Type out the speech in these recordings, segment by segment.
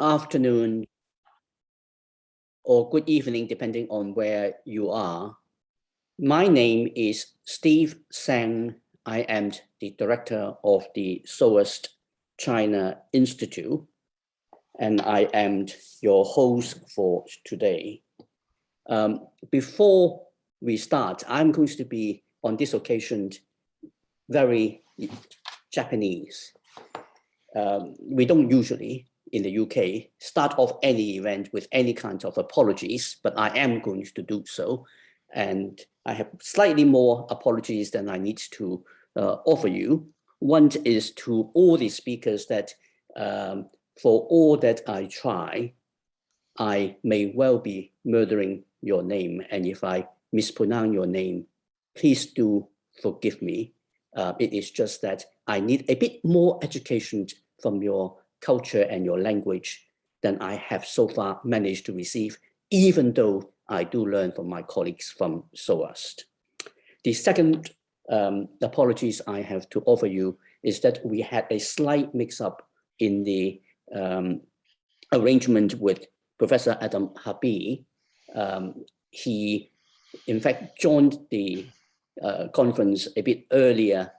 afternoon or good evening, depending on where you are. My name is Steve Tsang. I am the director of the SOAS China Institute, and I am your host for today. Um, before we start, I'm going to be on this occasion very Japanese. Um, we don't usually in the UK start off any event with any kind of apologies, but I am going to do so. And I have slightly more apologies than I need to uh, offer you. One is to all the speakers that um, for all that I try, I may well be murdering your name. And if I mispronounce your name, please do forgive me. Uh, it is just that I need a bit more education from your culture and your language than I have so far managed to receive, even though I do learn from my colleagues from SOAS. The second um, apologies I have to offer you is that we had a slight mix-up in the um, arrangement with Professor Adam Habib. Um, he, in fact, joined the uh, conference a bit earlier,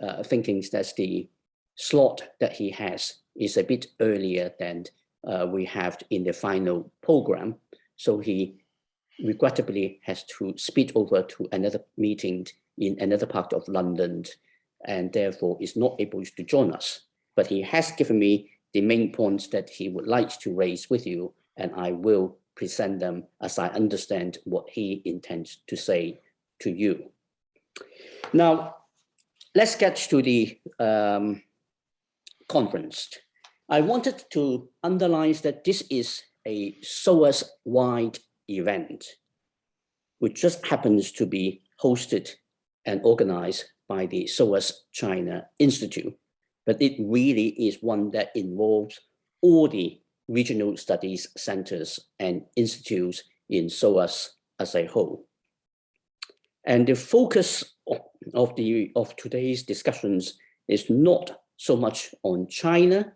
uh, thinking that the slot that he has is a bit earlier than uh, we have in the final program. So he regrettably has to speed over to another meeting in another part of London and therefore is not able to join us. But he has given me the main points that he would like to raise with you and I will present them as I understand what he intends to say to you. Now, let's get to the um, conference. I wanted to underline that this is a SOAS-wide event, which just happens to be hosted and organized by the SOAS China Institute, but it really is one that involves all the regional studies centers and institutes in SOAS as a whole. And the focus of, of, the, of today's discussions is not so much on China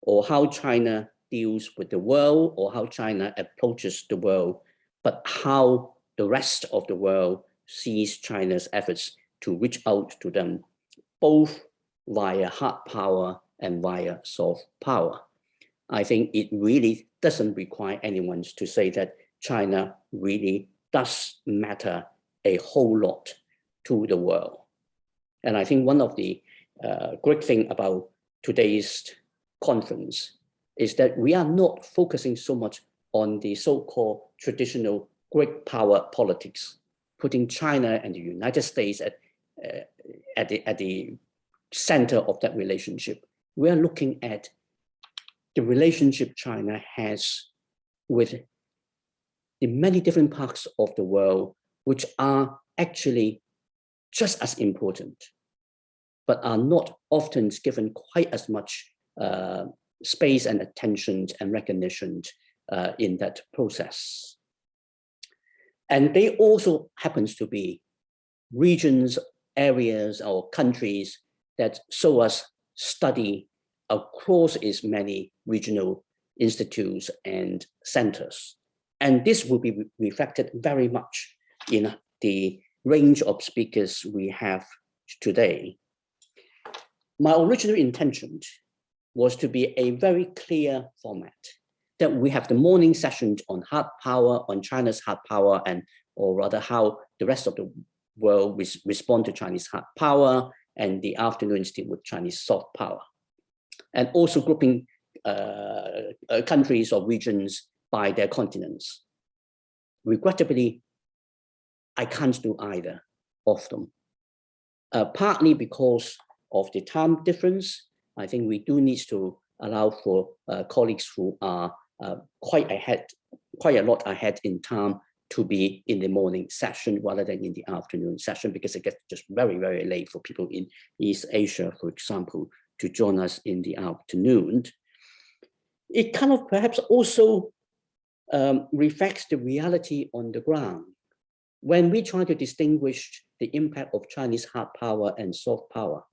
or how China deals with the world or how China approaches the world, but how the rest of the world sees China's efforts to reach out to them, both via hard power and via soft power. I think it really doesn't require anyone to say that China really does matter a whole lot to the world. And I think one of the uh, great thing about today's conference is that we are not focusing so much on the so-called traditional great power politics, putting China and the United States at, uh, at, the, at the center of that relationship. We are looking at the relationship China has with the many different parts of the world, which are actually just as important, but are not often given quite as much uh, space and attention and recognition uh, in that process. And they also happens to be regions, areas or countries that SOAS study across its many regional institutes and centers. And this will be reflected very much in the range of speakers we have today. My original intention was to be a very clear format that we have the morning session on hard power, on China's hard power, and or rather how the rest of the world res respond to Chinese hard power, and the afternoon still with Chinese soft power. And also grouping uh, uh, countries or regions by their continents. Regrettably, I can't do either of them. Uh, partly because of the time difference, I think we do need to allow for uh, colleagues who are uh, quite ahead, quite a lot ahead in time to be in the morning session rather than in the afternoon session because it gets just very, very late for people in East Asia, for example, to join us in the afternoon. It kind of perhaps also um, reflects the reality on the ground. When we try to distinguish the impact of Chinese hard power and soft power,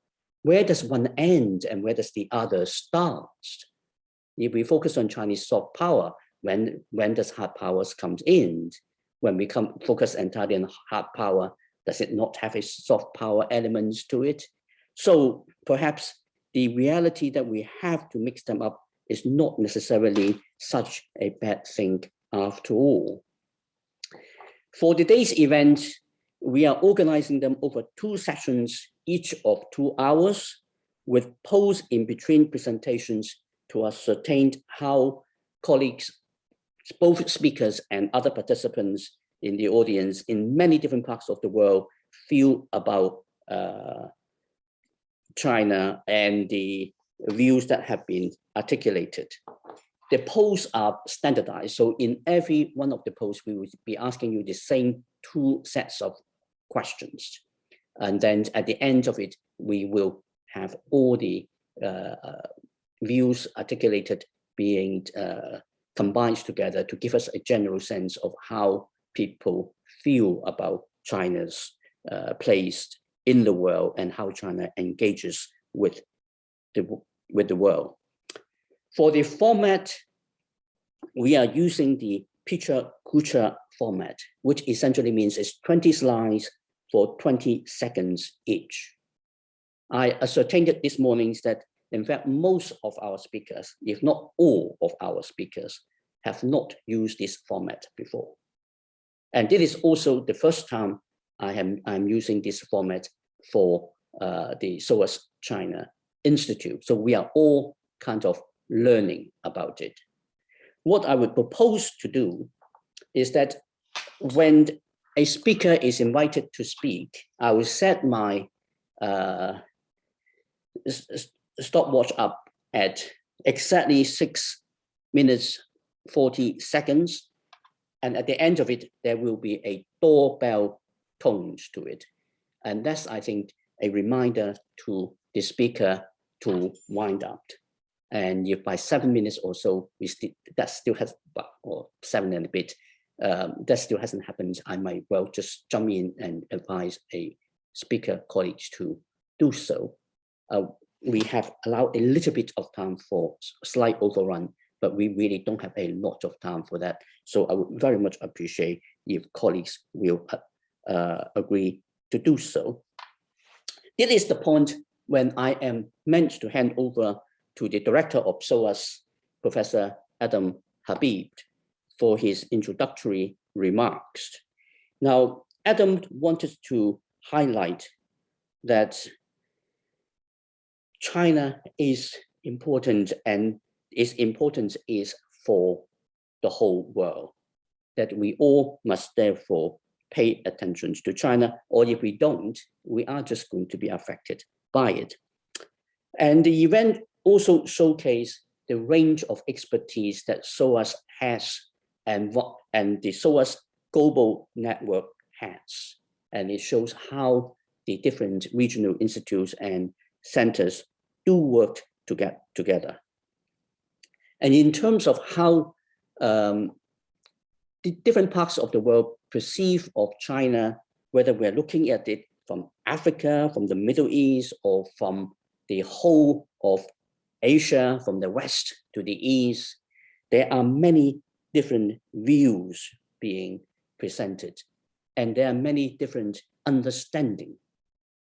where does one end and where does the other start? If we focus on Chinese soft power, when, when does hard powers comes in? When we come focus entirely on hard power, does it not have a soft power elements to it? So perhaps the reality that we have to mix them up is not necessarily such a bad thing after all. For today's event, we are organizing them over two sessions, each of two hours, with pause in between presentations to ascertain how colleagues, both speakers and other participants in the audience in many different parts of the world feel about uh, China and the views that have been articulated. The polls are standardized. So in every one of the polls, we will be asking you the same two sets of questions. And then at the end of it, we will have all the uh, uh views articulated being uh, combined together to give us a general sense of how people feel about China's uh, place in the world and how China engages with the, with the world. For the format, we are using the picture culture format, which essentially means it's 20 slides for 20 seconds each. I ascertained this morning that in fact, most of our speakers, if not all of our speakers, have not used this format before. And this is also the first time I am I'm using this format for uh, the SOAS China Institute. So we are all kind of learning about it. What I would propose to do is that when a speaker is invited to speak, I will set my uh, stopwatch up at exactly six minutes, 40 seconds. And at the end of it, there will be a doorbell tones to it. And that's, I think, a reminder to the speaker to wind up. And if by seven minutes or so, we still that still has, or seven and a bit, um, that still hasn't happened, I might well just jump in and advise a speaker colleague to do so. Uh, we have allowed a little bit of time for slight overrun, but we really don't have a lot of time for that. So I would very much appreciate if colleagues will uh, uh, agree to do so. It is the point when I am meant to hand over to the director of SOAS, Professor Adam Habib, for his introductory remarks. Now, Adam wanted to highlight that China is important and its importance is for the whole world, that we all must therefore pay attention to China, or if we don't, we are just going to be affected by it. And the event also showcased the range of expertise that SOAS has and what and the SOAS global network has. And it shows how the different regional institutes and centers do work to get together. And in terms of how um, the different parts of the world perceive of China, whether we're looking at it from Africa, from the Middle East, or from the whole of Asia, from the West to the East, there are many different views being presented. And there are many different understanding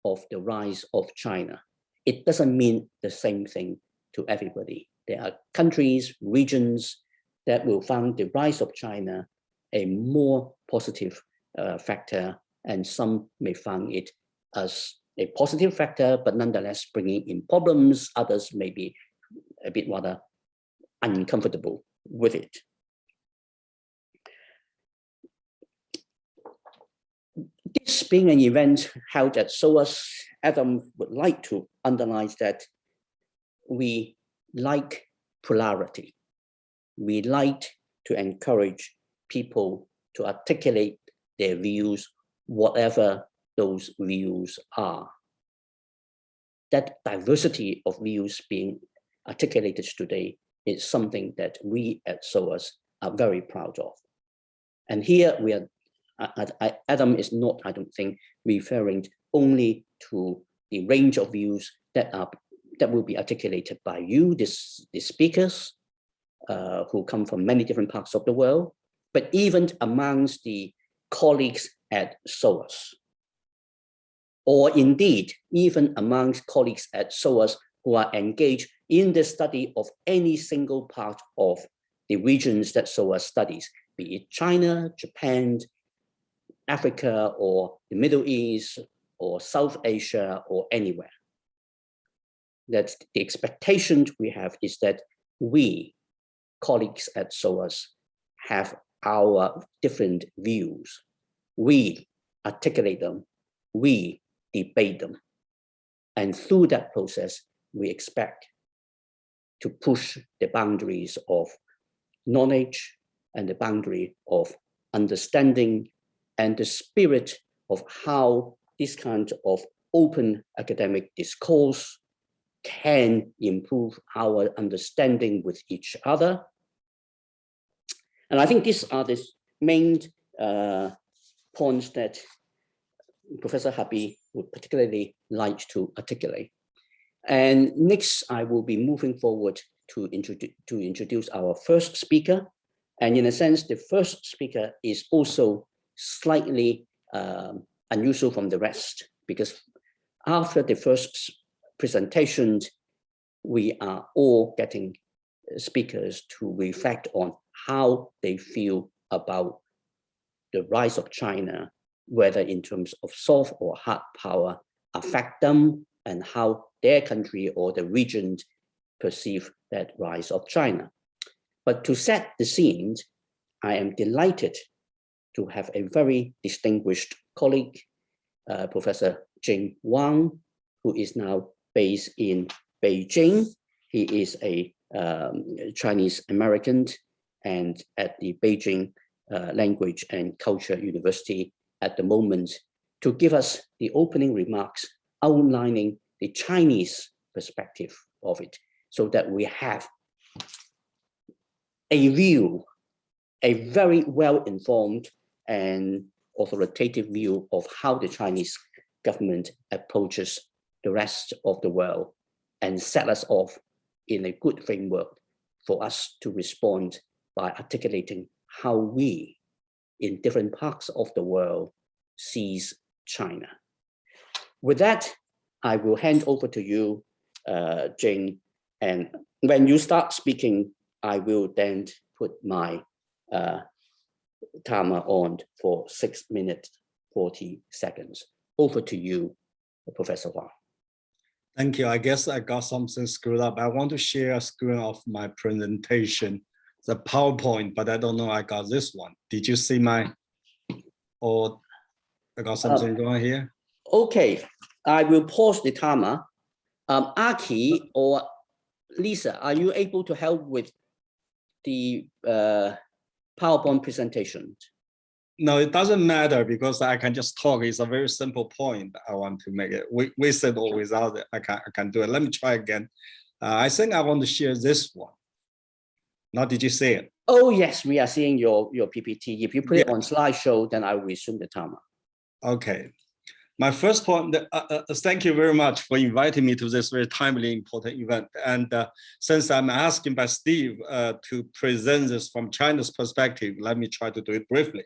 of the rise of China it doesn't mean the same thing to everybody. There are countries, regions that will find the rise of China a more positive uh, factor, and some may find it as a positive factor, but nonetheless bringing in problems. Others may be a bit rather uncomfortable with it. This being an event held at SOAS, Adam would like to underline that we like polarity. We like to encourage people to articulate their views, whatever those views are. That diversity of views being articulated today is something that we at SOAS are very proud of. And here we are Adam is not, I don't think, referring only to the range of views that are that will be articulated by you, this, the speakers, uh, who come from many different parts of the world, but even amongst the colleagues at SOAS, or indeed, even amongst colleagues at SOAS who are engaged in the study of any single part of the regions that SOAS studies, be it China, Japan, Africa, or the Middle East, or South Asia, or anywhere. That the expectation we have is that we, colleagues at SOAS, have our different views. We articulate them, we debate them. And through that process, we expect to push the boundaries of knowledge and the boundary of understanding and the spirit of how this kind of open academic discourse can improve our understanding with each other. And I think these are the main uh, points that Professor Habib would particularly like to articulate. And next, I will be moving forward to, introduce to introduce our first speaker. And in a sense, the first speaker is also slightly um, unusual from the rest because after the first presentations, we are all getting speakers to reflect on how they feel about the rise of China, whether in terms of soft or hard power affect them and how their country or the region perceive that rise of China. But to set the scene, I am delighted to have a very distinguished colleague, uh, Professor Jing Wang, who is now based in Beijing. He is a um, Chinese American and at the Beijing uh, Language and Culture University at the moment to give us the opening remarks outlining the Chinese perspective of it so that we have a view, a very well-informed and authoritative view of how the Chinese government approaches the rest of the world and set us off in a good framework for us to respond by articulating how we in different parts of the world sees China. With that, I will hand over to you, uh, Jane, and when you start speaking, I will then put my uh, timer on for six minutes, 40 seconds. Over to you, Professor Huang. Thank you. I guess I got something screwed up. I want to share a screen of my presentation, the PowerPoint, but I don't know I got this one. Did you see my, or I got something uh, going here? Okay, I will pause the timer. Um, Aki or Lisa, are you able to help with the uh, PowerPoint presentation? No, it doesn't matter because I can just talk. It's a very simple point I want to make it. We, with it or without it, I can, I can do it. Let me try again. Uh, I think I want to share this one. Now, did you see it? Oh, yes, we are seeing your, your PPT. If you put yeah. it on slideshow, then I will resume the timer. Okay. My first point, uh, uh, uh, thank you very much for inviting me to this very timely, important event. And uh, since I'm asking by Steve uh, to present this from China's perspective, let me try to do it briefly.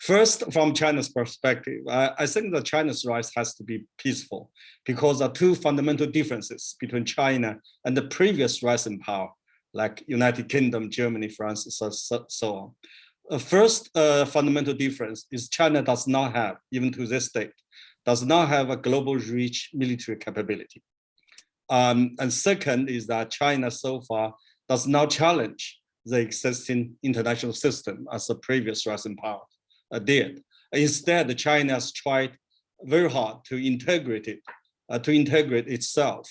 First, from China's perspective, I, I think that China's rise has to be peaceful because there are two fundamental differences between China and the previous rising power, like United Kingdom, Germany, France, so, so, so on. Uh, first uh, fundamental difference is China does not have, even to this date, does not have a global reach military capability. Um, and second is that China so far does not challenge the existing international system as the previous rising power uh, did. Instead, China has tried very hard to integrate it, uh, to integrate itself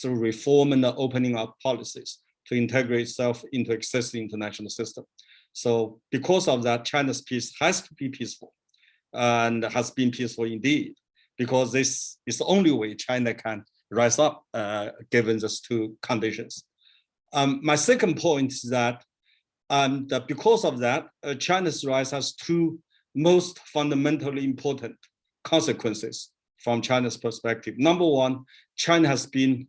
through reform and opening up policies to integrate itself into existing international system. So because of that, China's peace has to be peaceful and has been peaceful indeed because this is the only way China can rise up uh, given these two conditions. Um, my second point is that, um, that because of that, uh, China's rise has two most fundamentally important consequences from China's perspective. Number one, China has been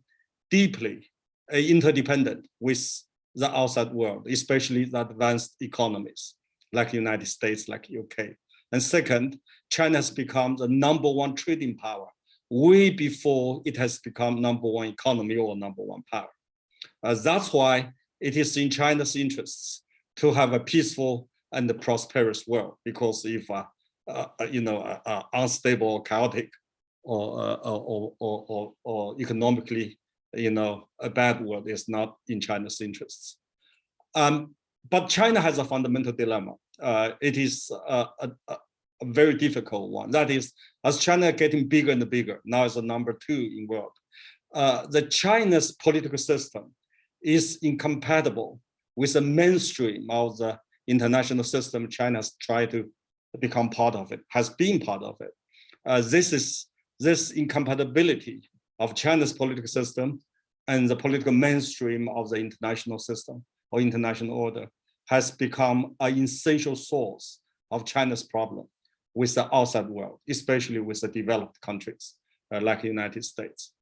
deeply uh, interdependent with the outside world, especially the advanced economies like United States, like UK. And second, China has become the number one trading power way before it has become number one economy or number one power. Uh, that's why it is in China's interests to have a peaceful and prosperous world, because if, uh, uh, you know, uh, uh, unstable or chaotic or, uh, or, or, or, or economically, you know, a bad world is not in China's interests. Um, but China has a fundamental dilemma. it is a, a, a very difficult one. That is, as China getting bigger and bigger, now is the number two in world. Uh, the China's political system is incompatible with the mainstream of the international system China has tried to become part of it, has been part of it. Uh, this is this incompatibility of China's political system and the political mainstream of the international system or international order has become an essential source of China's problem with the outside world, especially with the developed countries uh, like the United States.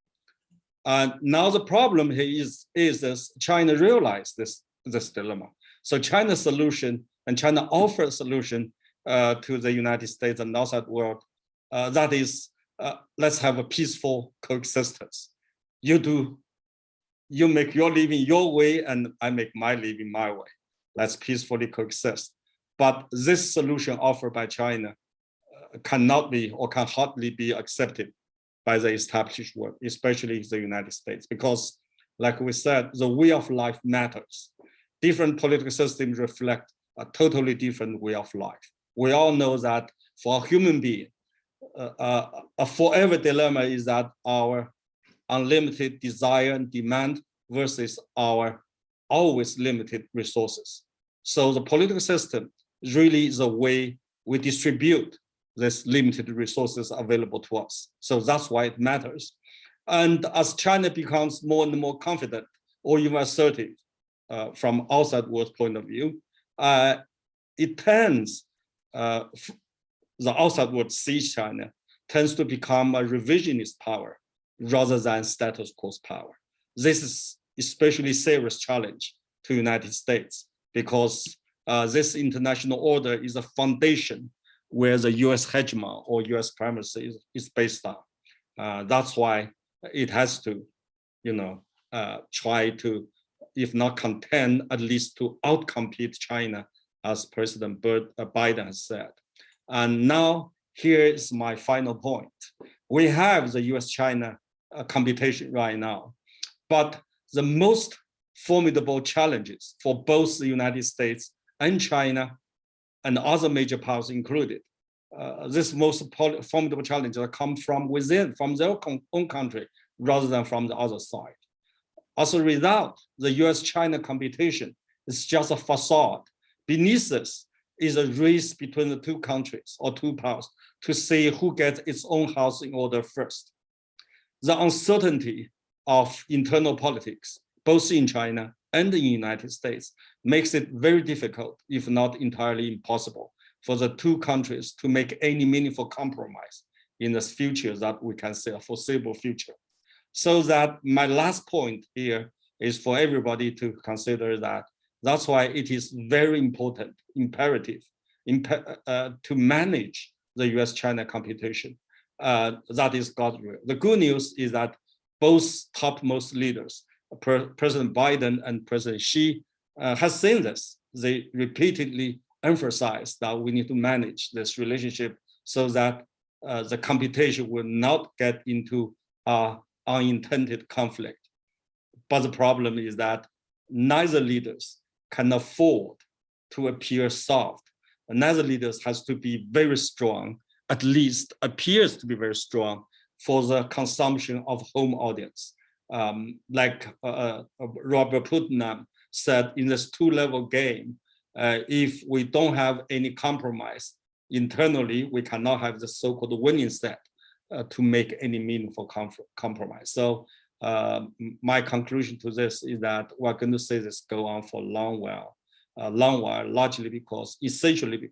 And now the problem here is, is this China realized this, this dilemma. So China's solution and China offered a solution uh, to the United States and outside world. Uh, that is, uh, let's have a peaceful coexistence. You do, you make your living your way and I make my living my way. Let's peacefully coexist. But this solution offered by China cannot be or can hardly be accepted by the established world, especially the United States, because like we said, the way of life matters. Different political systems reflect a totally different way of life. We all know that for a human being, uh, uh, a forever dilemma is that our unlimited desire and demand versus our always limited resources. So the political system is really the way we distribute this limited resources available to us. So that's why it matters. And as China becomes more and more confident or even assertive uh, from outside world point of view, uh, it tends, uh, the outside world sees China, tends to become a revisionist power rather than status quo power. This is especially serious challenge to United States because uh, this international order is a foundation where the US hegemon or US primacy is, is based on. Uh, that's why it has to, you know, uh, try to, if not contend, at least to outcompete China, as President uh, Biden has said. And now here is my final point. We have the US-China uh, competition right now, but the most formidable challenges for both the United States and China and other major powers included. Uh, this most formidable challenge come from within, from their own country, rather than from the other side. As a result, the US-China competition is just a facade. Beneath this is a race between the two countries or two powers to see who gets its own house in order first. The uncertainty of internal politics, both in China and the United States, makes it very difficult, if not entirely impossible, for the two countries to make any meaningful compromise in the future that we can see a foreseeable future. So that my last point here is for everybody to consider that that's why it is very important, imperative imp uh, to manage the US-China competition. Uh, that is God's will. The good news is that both topmost leaders, President Biden and President Xi, uh, has seen this. They repeatedly emphasize that we need to manage this relationship so that uh, the computation will not get into uh, unintended conflict. But the problem is that neither leaders can afford to appear soft. Neither leaders has to be very strong, at least appears to be very strong for the consumption of home audience. Um, like uh, uh Robert Putnam said in this two-level game, uh, if we don't have any compromise internally, we cannot have the so-called winning set uh, to make any meaningful compromise. So uh, my conclusion to this is that we're going to see this go on for a long while, a long while, largely because, essentially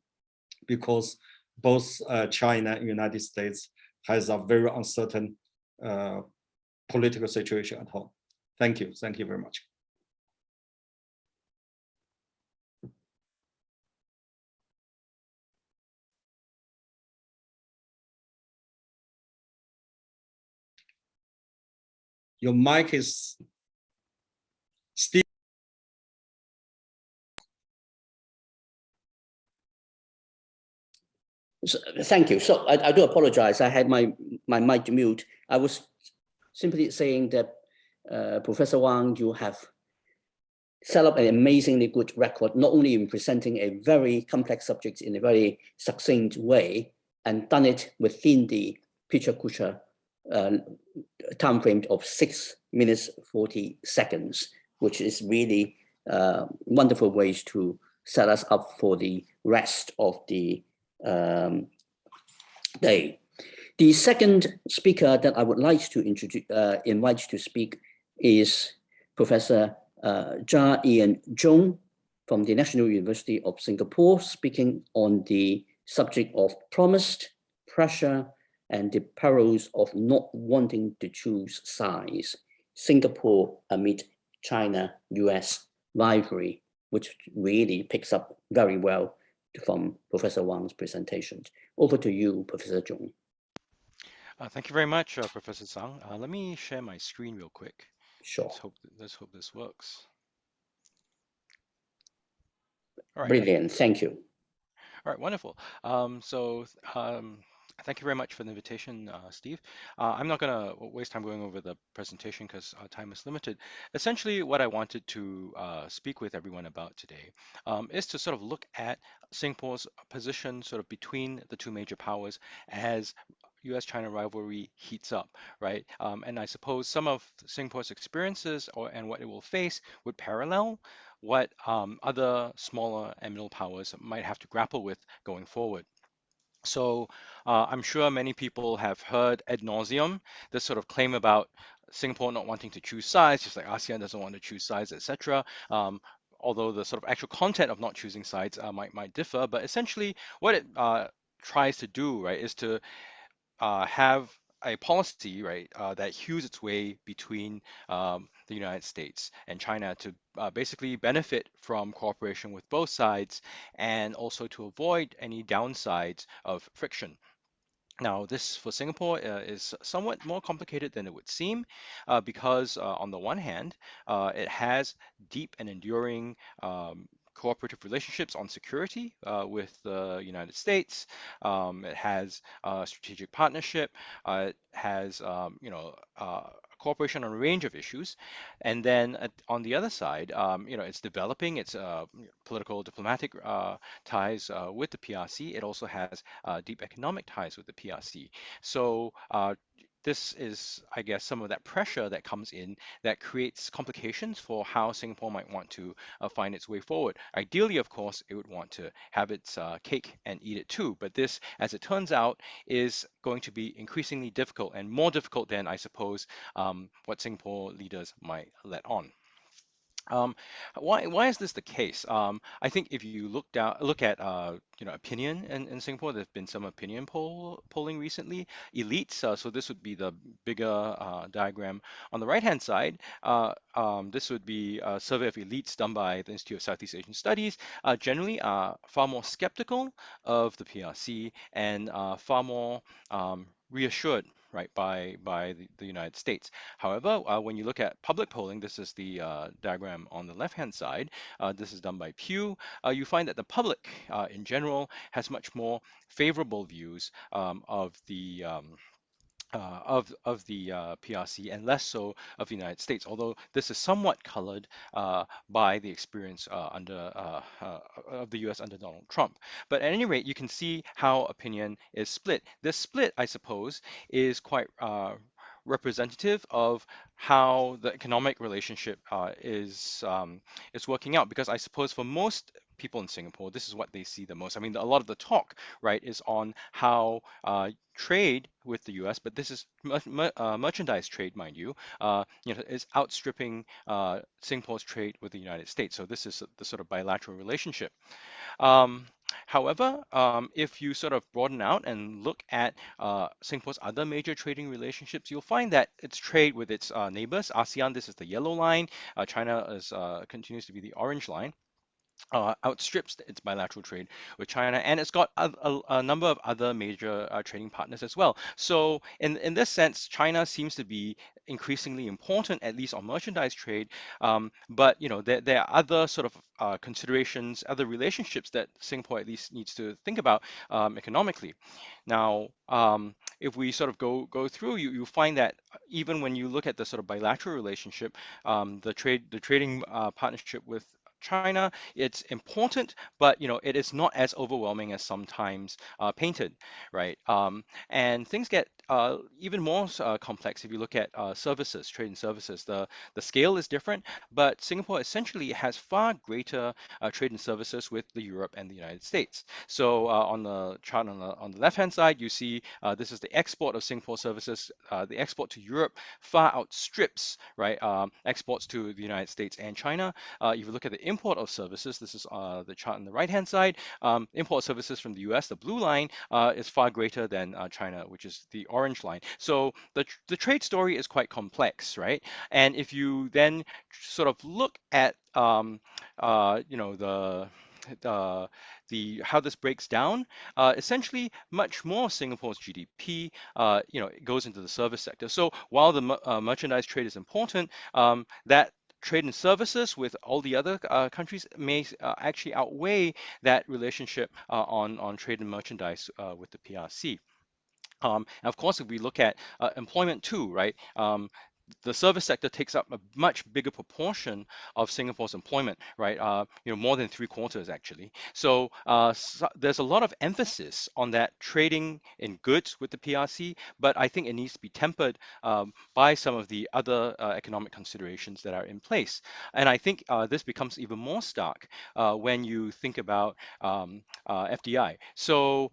because both uh, China and United States has a very uncertain uh, political situation at home. Thank you. Thank you very much. Your mic is still So, thank you. So I, I do apologize. I had my, my mic mute. I was simply saying that uh, Professor Wang, you have set up an amazingly good record, not only in presenting a very complex subject in a very succinct way, and done it within the PechaKucha uh, time frame of six minutes 40 seconds, which is really uh, wonderful ways to set us up for the rest of the um, day. The second speaker that I would like to introduce, uh, invite to speak is Professor uh, Ian Chong from the National University of Singapore, speaking on the subject of promised pressure and the perils of not wanting to choose sides. Singapore amid China-US rivalry, which really picks up very well from Professor Wang's presentation. Over to you, Professor Chong. Uh, thank you very much, uh, Professor Tsang. Uh, let me share my screen real quick. Sure. Let's hope, let's hope this works. All right. Brilliant. Thank you. All right, wonderful. Um, so um, thank you very much for the invitation, uh, Steve. Uh, I'm not going to waste time going over the presentation because uh, time is limited. Essentially, what I wanted to uh, speak with everyone about today um, is to sort of look at Singapore's position sort of between the two major powers as U.S.-China rivalry heats up, right? Um, and I suppose some of Singapore's experiences or and what it will face would parallel what um, other smaller and middle powers might have to grapple with going forward. So uh, I'm sure many people have heard ad nauseum this sort of claim about Singapore not wanting to choose sides, just like ASEAN doesn't want to choose sides, etc. Um, although the sort of actual content of not choosing sides uh, might might differ, but essentially what it uh, tries to do, right, is to uh, have a policy, right, uh, that hews its way between um, the United States and China to uh, basically benefit from cooperation with both sides and also to avoid any downsides of friction. Now, this for Singapore uh, is somewhat more complicated than it would seem uh, because uh, on the one hand, uh, it has deep and enduring um, cooperative relationships on security uh, with the United States. Um, it has a strategic partnership. Uh, it has, um, you know, uh, cooperation on a range of issues. And then on the other side, um, you know, it's developing its uh, political diplomatic uh, ties with the PRC. It also has deep economic ties with the PRC. So this is, I guess, some of that pressure that comes in that creates complications for how Singapore might want to uh, find its way forward. Ideally, of course, it would want to have its uh, cake and eat it too. But this, as it turns out, is going to be increasingly difficult and more difficult than, I suppose, um, what Singapore leaders might let on. Um, why why is this the case? Um, I think if you look down look at uh, you know opinion in, in Singapore, there's been some opinion poll polling recently. Elites, uh, so this would be the bigger uh, diagram on the right hand side. Uh, um, this would be a survey of elites done by the Institute of Southeast Asian Studies. Uh, generally, are far more skeptical of the PRC and uh, far more um, reassured right, by, by the, the United States. However, uh, when you look at public polling, this is the uh, diagram on the left-hand side, uh, this is done by Pew, uh, you find that the public uh, in general has much more favorable views um, of the um, uh, of of the uh, PRC and less so of the United States. Although this is somewhat colored uh, by the experience uh, under uh, uh, of the U.S. under Donald Trump. But at any rate, you can see how opinion is split. This split, I suppose, is quite representative of how the economic relationship is um, is working out. Because I suppose for most people in Singapore, this is what they see the most. I mean, a lot of the talk, right, is on how uh, trade with the U.S., but this is uh, merchandise trade, mind you, uh, you know, is outstripping uh, Singapore's trade with the United States. So this is the sort of bilateral relationship. Um, However, um, if you sort of broaden out and look at uh, Singapore's other major trading relationships, you'll find that its trade with its uh, neighbors, ASEAN, this is the yellow line, uh, China is, uh, continues to be the orange line. Uh, outstrips its bilateral trade with China, and it's got a, a, a number of other major uh, trading partners as well. So, in in this sense, China seems to be increasingly important, at least on merchandise trade. Um, but you know, there there are other sort of uh, considerations, other relationships that Singapore at least needs to think about um, economically. Now, um, if we sort of go go through, you you find that even when you look at the sort of bilateral relationship, um, the trade the trading uh, partnership with China. It's important, but you know it is not as overwhelming as sometimes uh, painted, right? Um, and things get uh, even more uh, complex if you look at uh, services, trade and services. The the scale is different, but Singapore essentially has far greater uh, trade and services with the Europe and the United States. So uh, on the chart on the on the left hand side, you see this is the export of Singapore services. the export to Europe far outstrips right um, exports to the United States and China. if you look at the import of services, this is the chart on the right-hand side, um, import services from the US, the blue line, is far greater than China, which is the orange line. So the, the trade story is quite complex, right? And if you then sort of look at, um, uh, you know, the the how this breaks down, uh, essentially much more Singapore's GDP, uh, you know, it goes into the service sector. So while the uh, merchandise trade is important, um, that trade and services with all the other uh, countries may uh, actually outweigh that relationship uh, on, on trade and merchandise uh, with the PRC. Um, and of course, if we look at uh, employment too, right? Um, the service sector takes up a much bigger proportion of Singapore's employment, right? Uh, you know, more than three quarters actually. So, uh, so, there's a lot of emphasis on that trading in goods with the PRC, but I think it needs to be tempered um, by some of the other uh, economic considerations that are in place. And I think uh, this becomes even more stark uh, when you think about um, uh, FDI. So,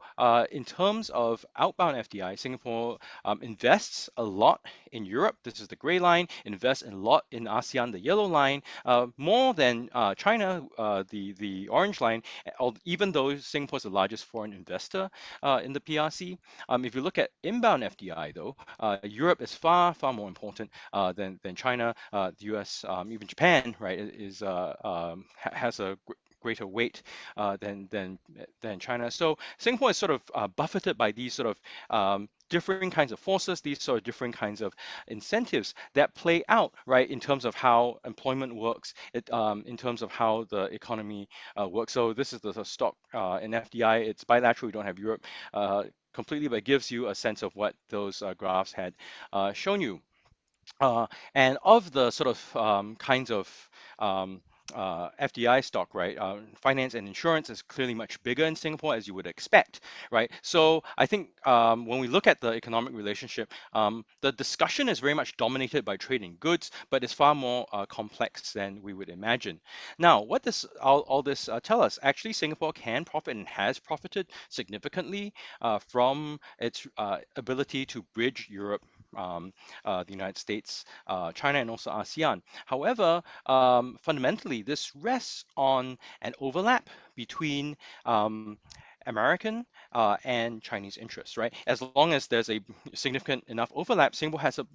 in terms of outbound FDI, Singapore um, invests a lot in Europe. This is the gray line, invest a lot in ASEAN, the yellow line, uh, more than uh, China, uh, the, the orange line, even though Singapore is the largest foreign investor uh, in the PRC. Um, if you look at inbound FDI though, uh, Europe is far, far more important than, than China, the US, um, even Japan, right, is um, has a greater weight uh, than than than China. So Singapore is sort of uh, buffeted by these sort of um, different kinds of forces, these sort of different kinds of incentives that play out, right, in terms of how employment works, it, um, in terms of how the economy uh, works. So this is the, the stock uh, in FDI. It's bilateral. We don't have Europe uh, completely, but it gives you a sense of what those uh, graphs had shown you. And of the sort of um, kinds of um, uh, FDI stock, right? Uh, finance and insurance is clearly much bigger in Singapore, as you would expect, right? So I think um, when we look at the economic relationship, um, the discussion is very much dominated by trading goods, but it's far more uh, complex than we would imagine. Now, what does all, all this uh, tell us? Actually, Singapore can profit and has profited significantly uh, from its uh, ability to bridge Europe um, uh, the United States, uh, China, and also ASEAN. However, um, fundamentally, this rests on an overlap between um, American uh, and Chinese interests, right? As long as there's a significant enough overlap, Singapore has a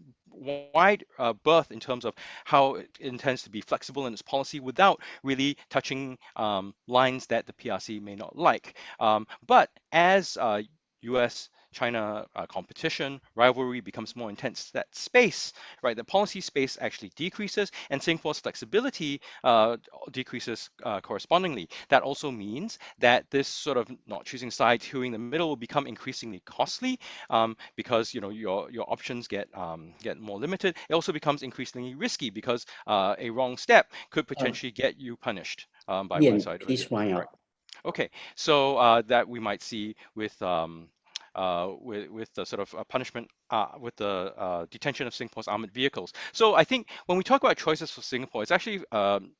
wide uh, berth in terms of how it intends to be flexible in its policy without really touching um, lines that the PRC may not like. Um, but as uh, U.S. China uh, competition, rivalry becomes more intense, that space, right, the policy space actually decreases and Singapore's flexibility uh, decreases uh, correspondingly. That also means that this sort of not choosing sides, hewing the middle will become increasingly costly um, because, you know, your, your options get, um, get more limited. It also becomes increasingly risky because uh, a wrong step could potentially get you punished um, by one side. please wind up. Okay, so uh, that we might see with um, uh, with, with the sort of uh, punishment uh, with the uh, detention of Singapore's armored vehicles. So I think when we talk about choices for Singapore, it's actually um,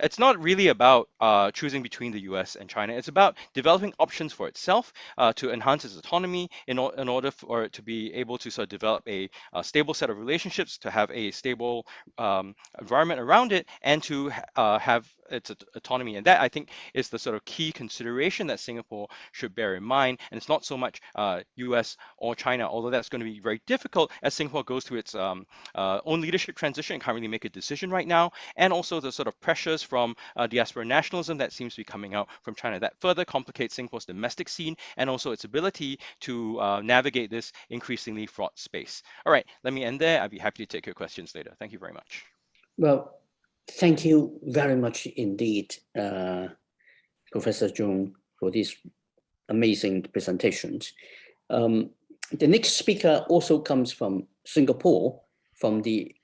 it's not really about uh, choosing between the US and China. It's about developing options for itself uh, to enhance its autonomy in, in order for it to be able to sort of develop a, a stable set of relationships, to have a stable um, environment around it, and to uh, have its autonomy. And that, I think, is the sort of key consideration that Singapore should bear in mind. And it's not so much US uh, or China, although that's going to be very difficult as Singapore goes through its um, uh, own leadership transition and can't really make a decision right now. And also the sort of pressures from uh, diaspora nationalism that seems to be coming out from China. That further complicates Singapore's domestic scene and also its ability to uh, navigate this increasingly fraught space. All right, let me end there. I'd be happy to take your questions later. Thank you very much. Well, thank you very much indeed, uh, Professor Chong, for these amazing presentations. Um, the next speaker also comes from Singapore, from the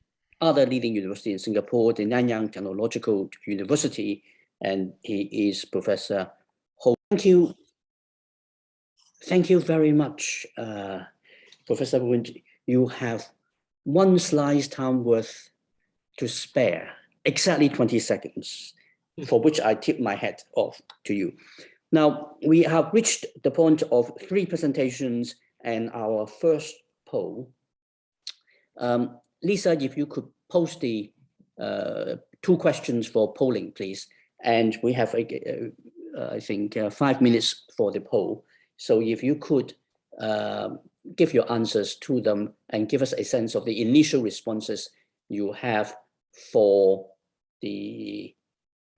other leading university in Singapore, the Nanyang Technological University, and he is Professor Ho. Thank you. Thank you very much, uh, Professor Wind. You have one slice time worth to spare, exactly 20 seconds, for which I tip my hat off to you. Now, we have reached the point of three presentations and our first poll. Um, Lisa, if you could post the uh, two questions for polling, please. And we have, uh, I think, uh, five minutes for the poll. So if you could uh, give your answers to them and give us a sense of the initial responses you have for the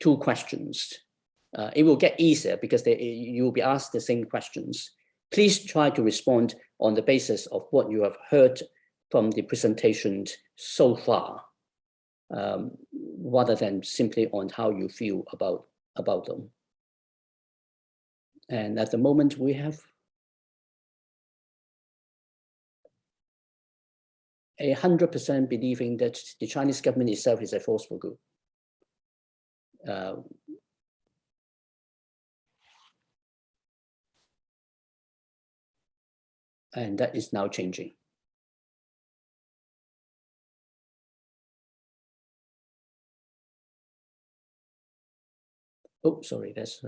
two questions. Uh, it will get easier because they, you will be asked the same questions. Please try to respond on the basis of what you have heard from the presentation so far, um, rather than simply on how you feel about, about them. And at the moment we have a hundred percent believing that the Chinese government itself is a force for good. Uh, and that is now changing. Oh, sorry, that's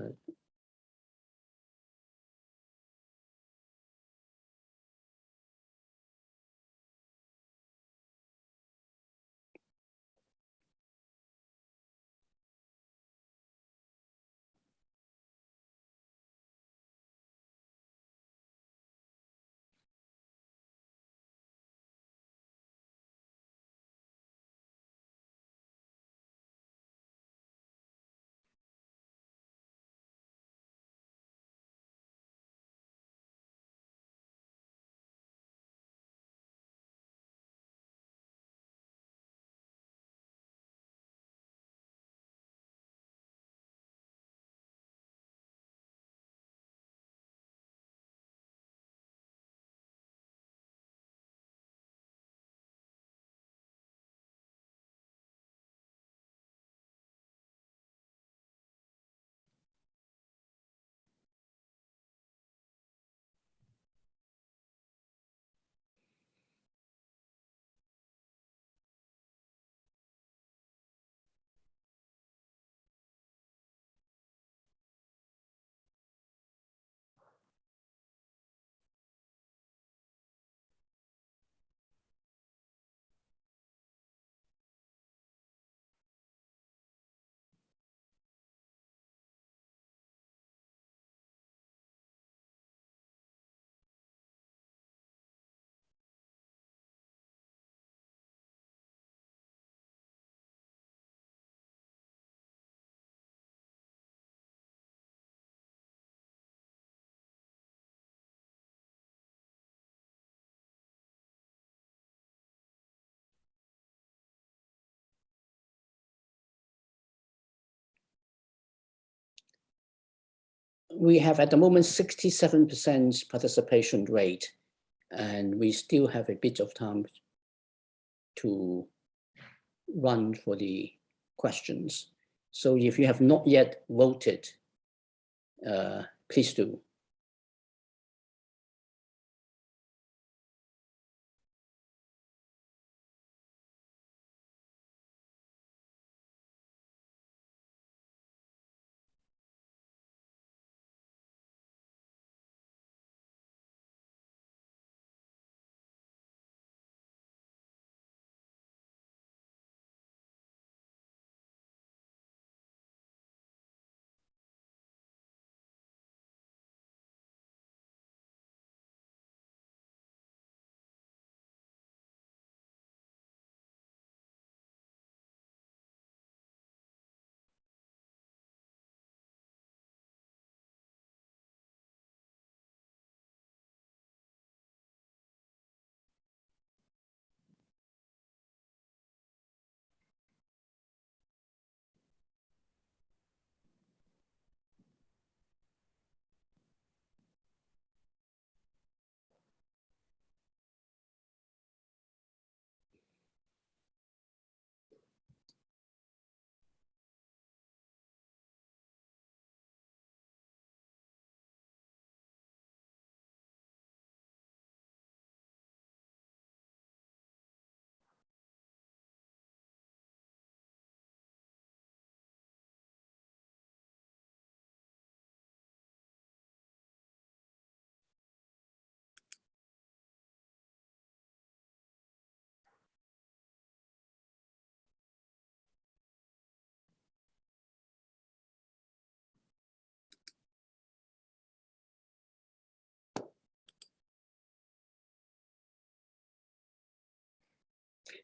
we have at the moment 67% participation rate, and we still have a bit of time to run for the questions. So if you have not yet voted, uh, please do.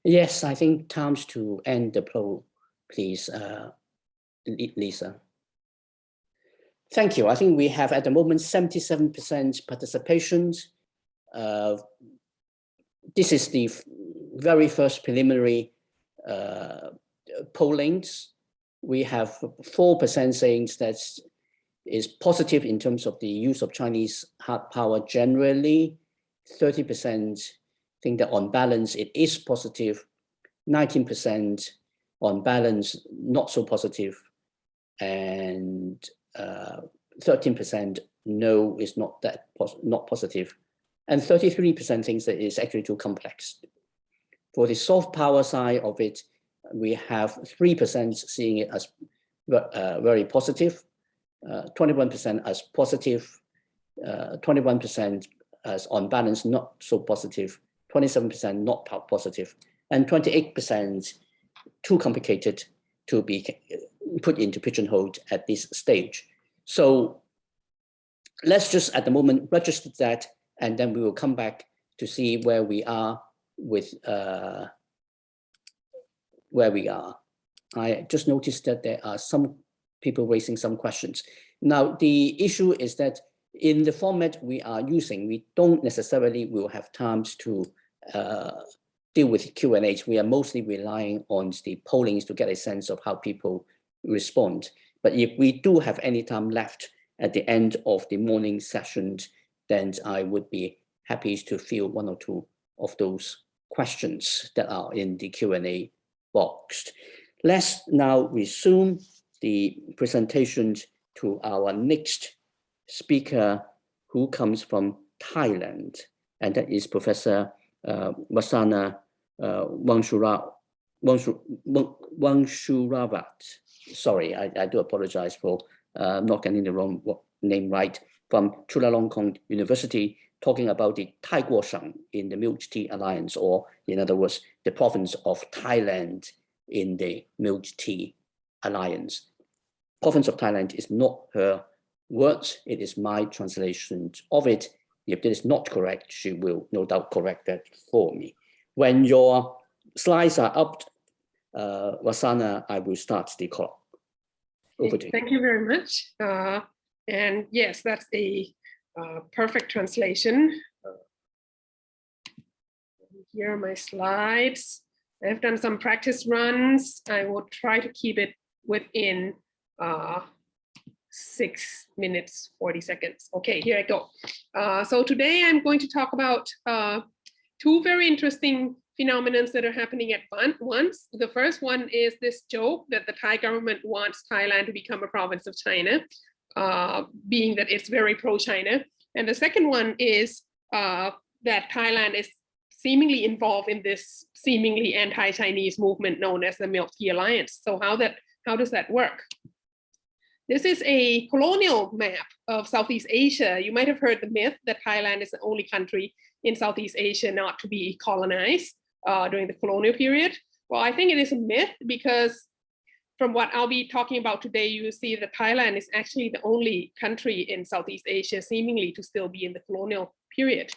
Yes, I think times to end the poll, please, uh, Lisa. Thank you. I think we have at the moment seventy-seven percent participation. Uh, This is the very first preliminary uh, pollings. We have four percent saying that is positive in terms of the use of Chinese hard power generally. Thirty percent think that on balance it is positive. Nineteen percent on balance not so positive, and uh, thirteen percent no is not that pos not positive, and thirty-three percent thinks that it's actually too complex. For the soft power side of it, we have three percent seeing it as uh, very positive, uh, twenty-one percent as positive, uh, twenty-one percent as on balance not so positive, twenty-seven percent not positive, and twenty-eight percent too complicated to be put into pigeonhole at this stage. So let's just at the moment register that, and then we will come back to see where we are with uh, where we are. I just noticed that there are some people raising some questions. Now, the issue is that in the format we are using, we don't necessarily will have times to Uh, deal with Q and A's. We are mostly relying on the pollings to get a sense of how people respond. But if we do have any time left at the end of the morning sessions, then I would be happy to field one or two of those questions that are in the Q and A box. Let's now resume the presentations to our next speaker who comes from Thailand, and that is Professor uh, Vasana uh, Wangshura, Wangshu, Wang- Wongsurawat. Sorry, I, I do apologize for uh, not getting the wrong name right, from Chulalongkorn University, talking about the Thai Guosheng in the Milk Tea Alliance, or in other words, the province of Thailand in the Milk Tea Alliance. Province of Thailand is not her words, it is my translation of it. If that is not correct, she will no doubt correct that for me. When your slides are up, uh, Vasana, I will start the call. Over to you. Thank you very much. Uh, and yes, that's a uh, perfect translation. Here are my slides. I've done some practice runs. I will try to keep it within uh, six minutes, 40 seconds. Okay, here I go. Uh, so today I'm going to talk about uh, two very interesting phenomena that are happening at once. The first one is this joke that the Thai government wants Thailand to become a province of China, uh, being that it's very pro-China. And the second one is uh, that Thailand is seemingly involved in this seemingly anti-Chinese movement known as the Milk Tea Alliance. So how that how does that work? This is a colonial map of Southeast Asia. You might have heard the myth that Thailand is the only country in Southeast Asia not to be colonized uh, during the colonial period. Well, I think it is a myth because from what I'll be talking about today, you see that Thailand is actually the only country in Southeast Asia seemingly to still be in the colonial period.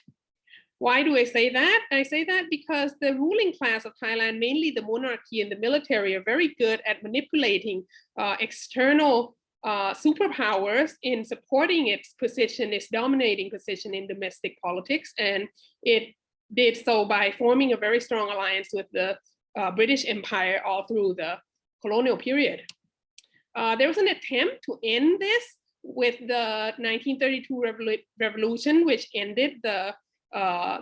Why do I say that? I say that because the ruling class of Thailand, mainly the monarchy and the military, are very good at manipulating uh, external uh, superpowers in supporting its position, its dominating position in domestic politics. And it did so by forming a very strong alliance with the uh, British Empire all through the colonial period. Uh, there was an attempt to end this with the 1932 revolu- revolution, which ended the uh,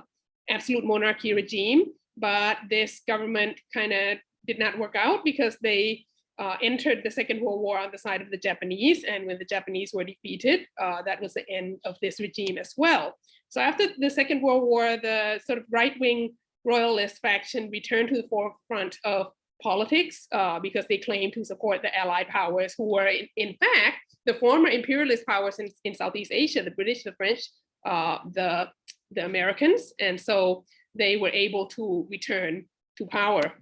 absolute monarchy regime. But this government kind of did not work out because they uh, entered the Second World War on the side of the Japanese. And when the Japanese were defeated, uh, that was the end of this regime as well. So after the Second World War, the sort of right-wing royalist faction returned to the forefront of politics uh, because they claimed to support the Allied powers who were in, in fact the former imperialist powers in, in Southeast Asia, the British, the French, uh, the, the Americans. And so they were able to return to power.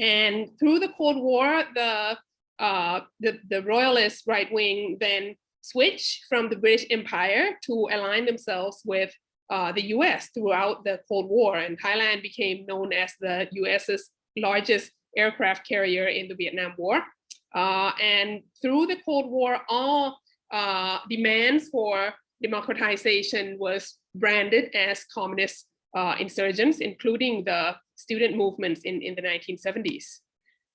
And through the Cold War, the, uh, the, the royalist right wing then switched from the British Empire to align themselves with uh, the US throughout the Cold War, and Thailand became known as the US's largest aircraft carrier in the Vietnam War. Uh, and through the Cold War, all uh, demands for democratization was branded as communist uh, insurgents, including the student movements in, in the 1970s.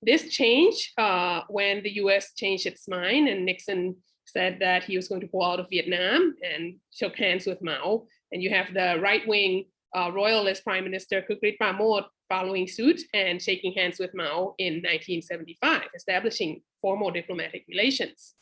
This changed uh, when the US changed its mind and Nixon said that he was going to pull out of Vietnam and shook hands with Mao. And you have the right-wing uh, royalist prime minister Kukrit Pramoj following suit and shaking hands with Mao in 1975, establishing formal diplomatic relations.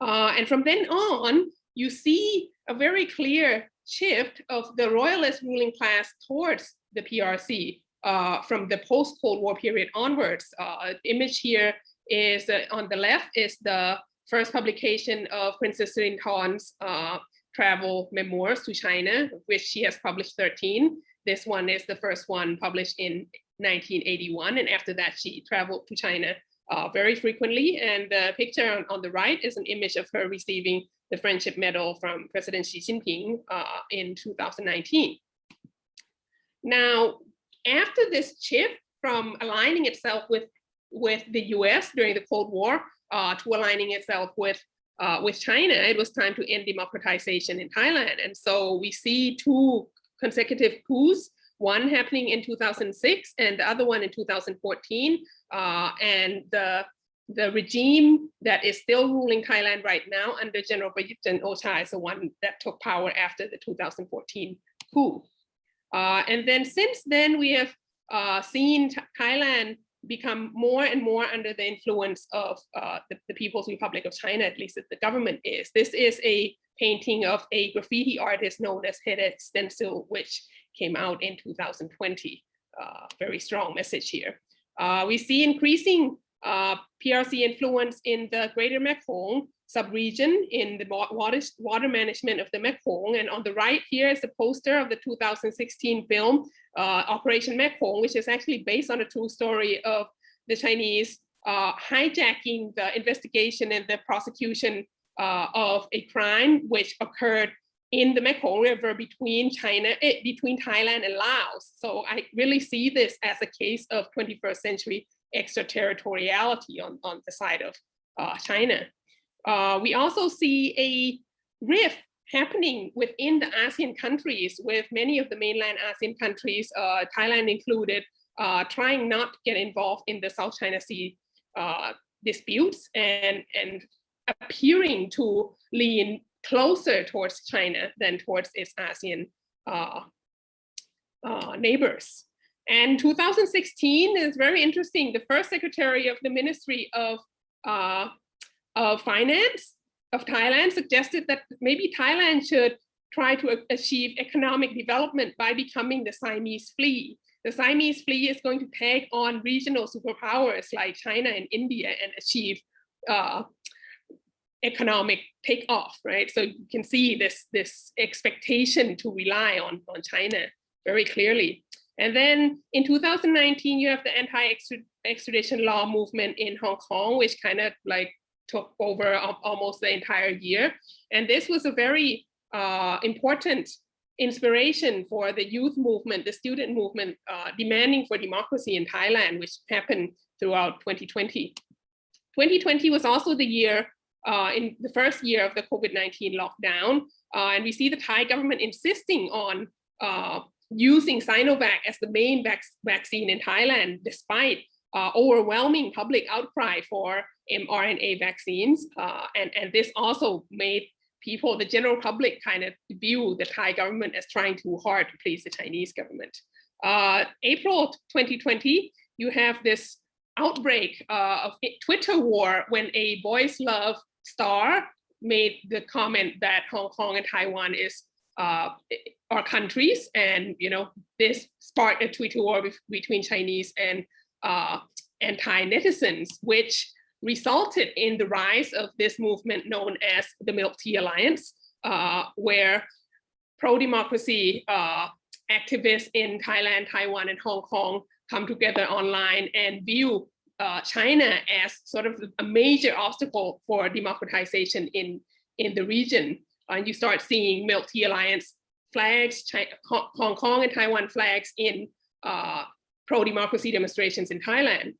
Uh, and from then on, you see a very clear shift of the royalist ruling class towards the PRC uh, from the post-Cold War period onwards. Uh, image here is uh, on the left is the first publication of Princess Sirindhorn's uh, travel memoirs to China, which she has published 13. This one is the first one published in 1981. And after that, she traveled to China uh, very frequently. And the picture on, on, the right is an image of her receiving the Friendship Medal from President Xi Jinping uh, in 2019. Now, after this shift from aligning itself with, with the US during the Cold War uh, to aligning itself with, uh, with China, it was time to end democratization in Thailand. And so we see two consecutive coups, one happening in 2006 and the other one in 2014. Uh, and the the regime that is still ruling Thailand right now under General Prayut Chan-o-cha is the one that took power after the 2014 coup. Uh, and then since then, we have uh, seen Thailand become more and more under the influence of uh, the, the, People's Republic of China, at least the government is. This is a painting of a graffiti artist known as Headache Stencil, which came out in 2020. Uh, very strong message here. Uh, we see increasing uh, PRC influence in the greater Mekong subregion in the water, water management of the Mekong. And on the right here is a poster of the 2016 film, uh, Operation Mekong, which is actually based on a true story of the Chinese uh, hijacking the investigation and the prosecution uh, of a crime which occurred in the Mekong River between China, eh, between Thailand and Laos. So I really see this as a case of 21st century extraterritoriality on, on the side of uh, China. Uh, we also see a rift happening within the ASEAN countries with many of the mainland ASEAN countries, uh, Thailand included, uh, trying not to get involved in the South China Sea uh, disputes and, and appearing to lean closer towards China than towards its ASEAN uh, neighbors. And 2016 is very interesting. The first secretary of the Ministry of, uh, of Finance of Thailand suggested that maybe Thailand should try to achieve economic development by becoming the Siamese flea. The Siamese flea is going to take on regional superpowers like China and India and achieve uh, economic takeoff, right? So you can see this, this expectation to rely on, on China very clearly. And then in 2019, you have the anti-extradition law movement in Hong Kong, which kind of like took over almost the entire year. And this was a very uh, important inspiration for the youth movement, the student movement, uh, demanding for democracy in Thailand, which happened throughout 2020. 2020 was also the year, uh, in the first year of the COVID-19 lockdown, uh, and we see the Thai government insisting on uh, using Sinovac as the main vac vaccine in Thailand, despite uh, overwhelming public outcry for mRNA vaccines. Uh, and, and this also made people, the general public kind of view the Thai government as trying too hard to please the Chinese government. Uh, April 2020, you have this outbreak uh, of Twitter war when a boys love star made the comment that Hong Kong and Taiwan is uh, our countries. And, you know, this sparked a Twitter war between Chinese and, uh, and Thai netizens, which resulted in the rise of this movement known as the Milk Tea Alliance, uh, where pro-democracy uh, activists in Thailand, Taiwan, and Hong Kong come together online and view uh, China as sort of a major obstacle for democratization in, in the region. And you start seeing Milk Tea Alliance flags, Chi- Hong Kong and Taiwan flags in uh, pro-democracy demonstrations in Thailand.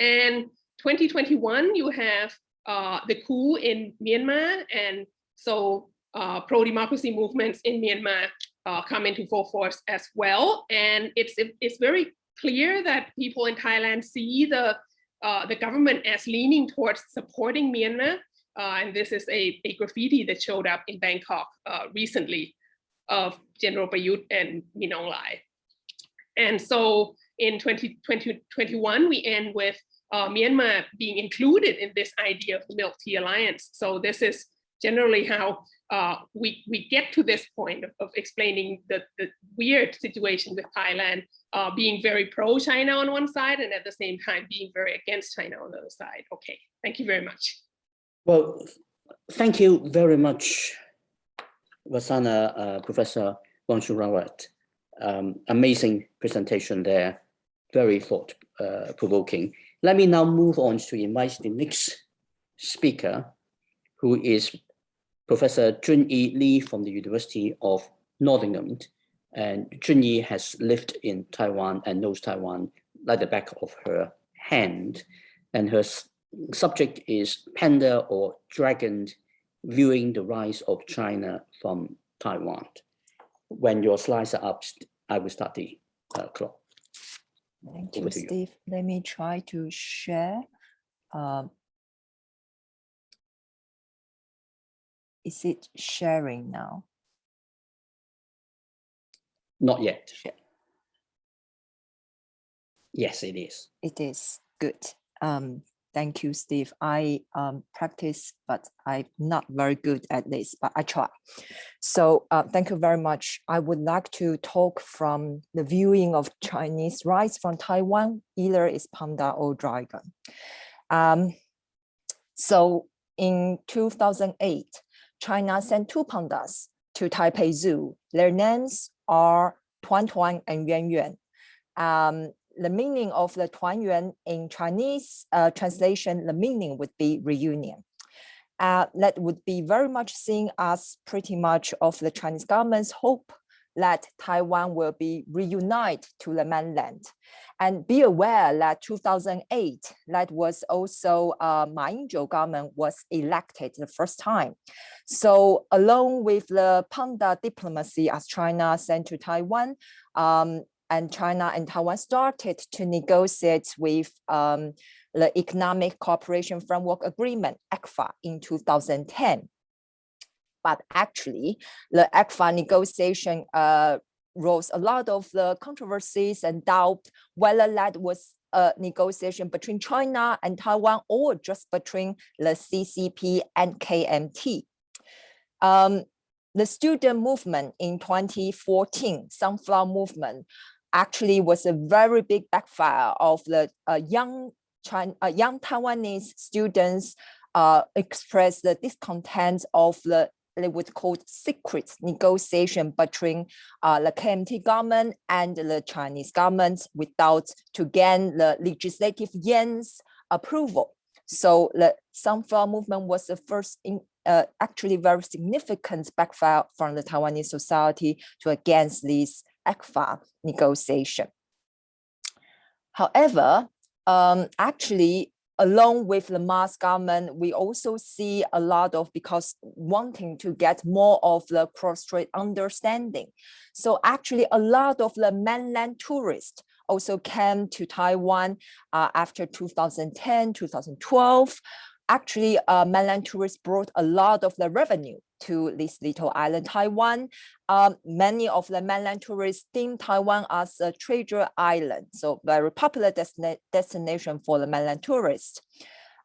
And 2021, you have uh, the coup in Myanmar, and so uh, pro-democracy movements in Myanmar uh, come into full force as well. And it's it's very clear that people in Thailand see the uh, the government as leaning towards supporting Myanmar. Uh, and this is a, a graffiti that showed up in Bangkok recently of General Prayut and Min Aung Hlaing. And so in 2021, we end with uh, Myanmar being included in this idea of the Milk Tea Alliance. So this is generally how uh, we, we get to this point of, of explaining the, the weird situation with Thailand uh, being very pro-China on one side and at the same time being very against China on the other side. Okay, thank you very much. Well, thank you very much, Vasana, uh, Professor Wongsurawat. Um, amazing presentation there, very thought uh, provoking. Let me now move on to invite the next speaker, who is Professor Junyi Lee from the University of Nottingham. And Junyi has lived in Taiwan and knows Taiwan like the back of her hand. And her subject is Panda or Dragon, viewing the rise of China from Taiwan. When your slides are up, I will start the uh, clock. Thank Over you, to you. Steve. Let me try to share. Um, Is it sharing now? Not yet. Yes, it is. It is good. Um, thank you, Steve. I um, practice, but I'm not very good at this, but I try. So uh, thank you very much. I would like to talk from the viewing of Chinese rice from Taiwan, either is panda or dragon. Um, so in 2008, China sent two pandas to Taipei Zoo. Their names are Tuan Tuan and Yuan Yuan. Um, the meaning of the Tuan Yuan in Chinese uh, translation, the meaning would be reunion. Uh, that would be very much seen as pretty much of the Chinese government's hope that Taiwan will be reunited to the mainland. And be aware that 2008, that was also uh, Ma Ying-jeou government was elected the first time. So along with the panda diplomacy as China sent to Taiwan, um, and China and Taiwan started to negotiate with um, the Economic Cooperation Framework Agreement, ECFA, in 2010. But actually, the ECFA negotiation uh, rose a lot of the controversies and doubt whether that was a negotiation between China and Taiwan or just between the CCP and KMT. Um, the student movement in 2014, Sunflower Movement, actually was a very big backfire of the uh, young China, uh, young Taiwanese students uh, expressed the discontent of the they would call secret negotiation between uh, the KMT government and the Chinese government without to gain the legislative Yuan's approval. So the Sunflower movement was the first in, uh, actually very significant backfire from the Taiwanese society to against this ECFA negotiation. However, um, actually, along with the Ma's government, we also see a lot of because wanting to get more of the cross-strait understanding. So actually, a lot of the mainland tourists also came to Taiwan uh, after 2010, 2012. Actually, uh, mainland tourists brought a lot of the revenue to this little island, Taiwan. Um, many of the mainland tourists deem Taiwan as a treasure island, so very popular destina destination for the mainland tourists.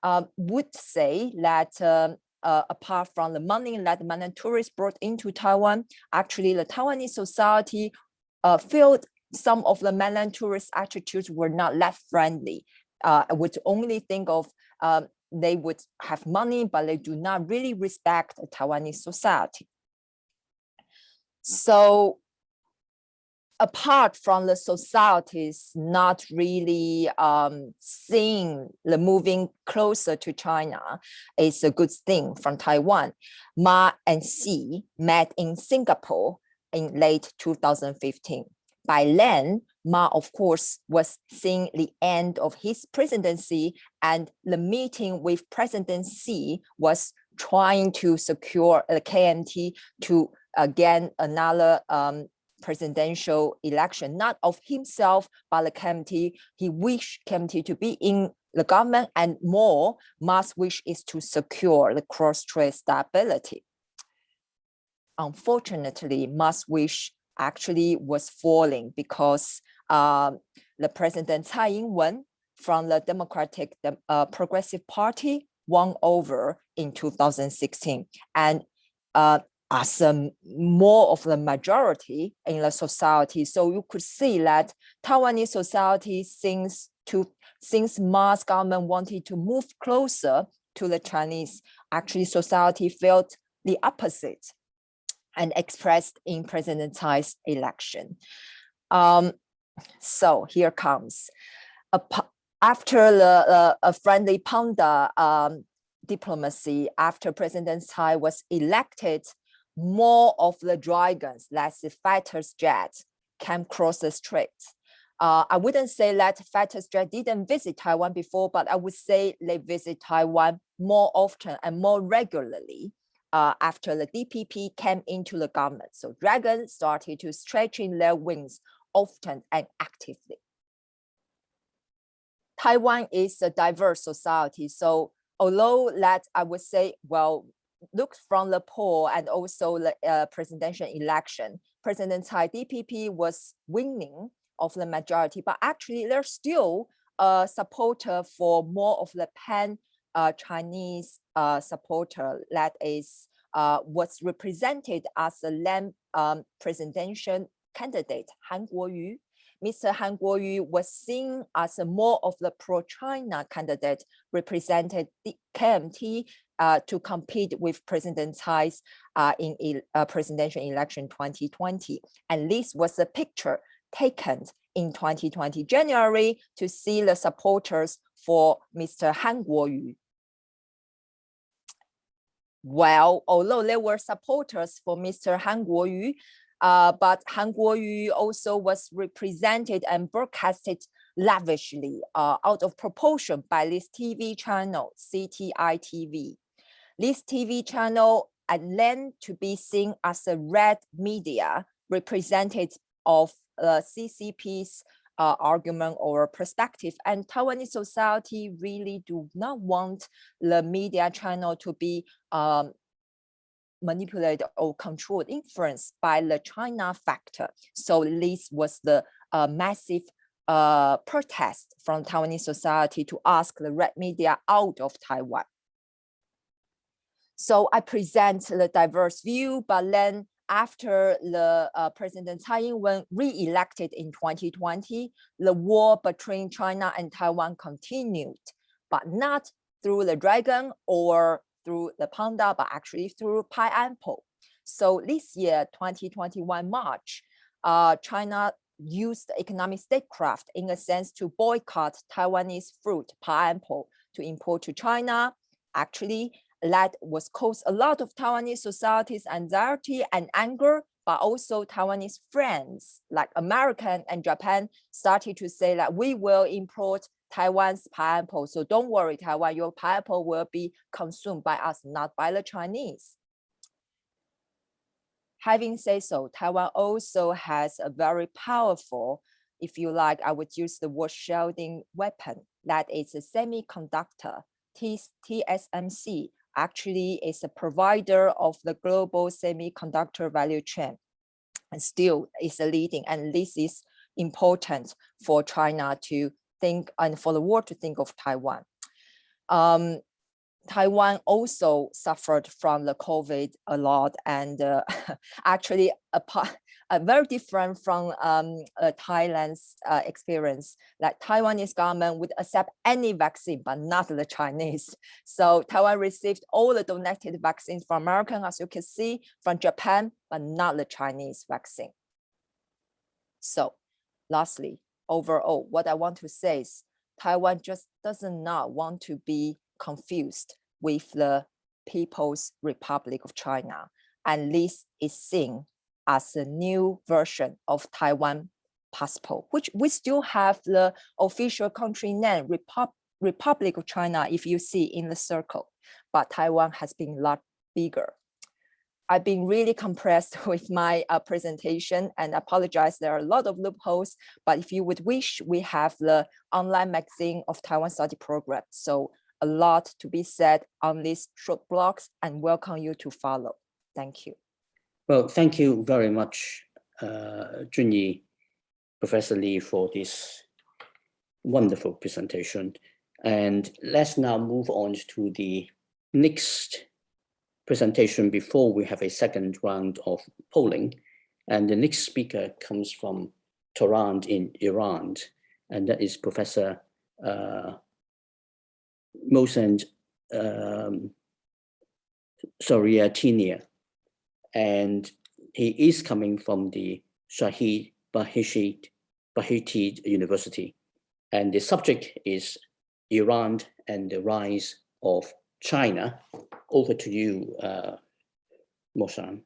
Um, would say that um, uh, apart from the money that mainland tourists brought into Taiwan, actually the Taiwanese society uh, felt some of the mainland tourists' attitudes were not that friendly, uh, would only think of um, they would have money, but they do not really respect Taiwanese society. So apart from the societies not really um, seeing the moving closer to China is a good thing from Taiwan. Ma and Xi met in Singapore in late 2015. By then, Ma, of course, was seeing the end of his presidency and the meeting with President Xi was trying to secure the KMT to again another um, presidential election, not of himself, but the KMT. He wished KMT to be in the government and more, Ma's wish is to secure the cross-strait stability. Unfortunately, Ma's wish actually was falling because uh, the President Tsai Ing-wen from the Democratic uh, Progressive Party won over in 2016. And uh, as a more of the majority in the society. So you could see that Taiwanese society since to since Ma's government wanted to move closer to the Chinese, actually society felt the opposite and expressed in President Tsai's election. Um, so here comes. After the uh, a friendly panda um, diplomacy, after President Tsai was elected, more of the dragons, less the fighters jets, came across the strait. Uh, I wouldn't say that fighter jet didn't visit Taiwan before, but I would say they visit Taiwan more often and more regularly uh, after the DPP came into the government. So dragons started to stretching their wings often and actively. Taiwan is a diverse society. So although that I would say, well, look from the poll and also the uh, presidential election, President Tsai DPP was winning of the majority, but actually they're still a supporter for more of the pan uh, Chinese uh, supporter that is uh, what's represented as the land um, presidential candidate Han Kuo-yu Mr. Han Kuo-yu was seen as a more of the pro-China candidate represented the KMT uh, to compete with President Tsai's uh, in uh, presidential election 2020. And this was a picture taken in 2020 January to see the supporters for Mr. Han Kuo-yu. Well, although there were supporters for Mr. Han Kuo-yu, uh, but Han Kuo-yu also was represented and broadcasted lavishly uh, out of proportion by this TV channel, CTI TV. This TV channel and then to be seen as a red media represented of the CCP's uh, argument or perspective. And Taiwanese society really do not want the media channel to be um, manipulated or controlled, influenced by the China factor. So this was the uh, massive uh, protest from Taiwanese society to ask the red media out of Taiwan. So I present the diverse view, but then after the uh, President Tsai Ing-wen re-elected in 2020, the war between China and Taiwan continued, but not through the dragon or through the panda, but actually through pineapple. So this year, 2021 March, uh, China used economic statecraft in a sense to boycott Taiwanese fruit, pineapple, to import to China. Actually, that was caused a lot of Taiwanese society's anxiety and anger, but also Taiwanese friends like American and Japan started to say that we will import Taiwan's pineapple. So don't worry, Taiwan, your pineapple will be consumed by us, not by the Chinese. Having said so, Taiwan also has a very powerful, if you like, I would use the word shielding weapon, that is a semiconductor, TSMC, actually is a provider of the global semiconductor value chain and still is a leading and this is important for China to think and for the world to think of Taiwan. Um, Taiwan also suffered from the COVID a lot and uh, actually a very different from um, uh, Thailand's uh, experience that Taiwanese government would accept any vaccine, but not the Chinese. So Taiwan received all the donated vaccines from American, as you can see, from Japan, but not the Chinese vaccine. So lastly, overall, what I want to say is Taiwan just does not want to be confused with the People's Republic of China. And this is seen as a new version of Taiwan passport, which we still have the official country name, Repub Republic of China, if you see in the circle, but Taiwan has been a lot bigger. I've been really compressed with my uh, presentation and apologize. There are a lot of loopholes, but if you would wish, we have the online magazine of Taiwan study program. So a lot to be said on these short blocks and welcome you to follow. Thank you. Well, thank you very much, uh, Junyi, Professor Lee, for this wonderful presentation. And let's now move on to the next presentation before we have a second round of polling. And the next speaker comes from Tehran in Iran, and that is Professor uh, Mohsen um, Shariatinia. And he is coming from the Shahid Bahishit Beheshti University. And the subject is Iran and the rise of China. Over to you, uh, Mohsen.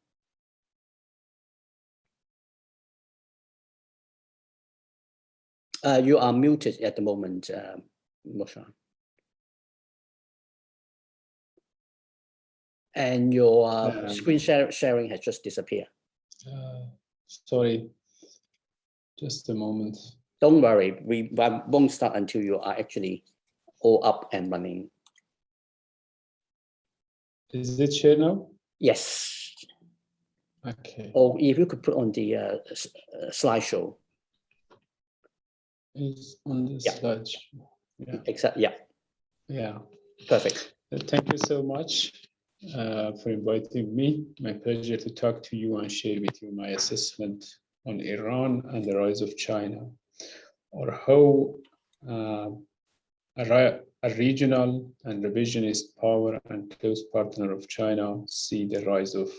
Uh, you are muted at the moment, uh, Mohsen. And your uh, Um, screen share sharing has just disappeared. Uh, Sorry, just a moment. Don't worry, we won't start until you are actually all up and running. Is it share now? Yes, Okay, or if you could put on the uh, uh, slideshow, it's on the Yeah. slide. Yeah, except, yeah, yeah. perfect. Thank you so much uh, for inviting me. My pleasure to talk to you and share with you my assessment on Iran and the rise of China, or how uh, a, a regional and revisionist power and close partner of China see the rise of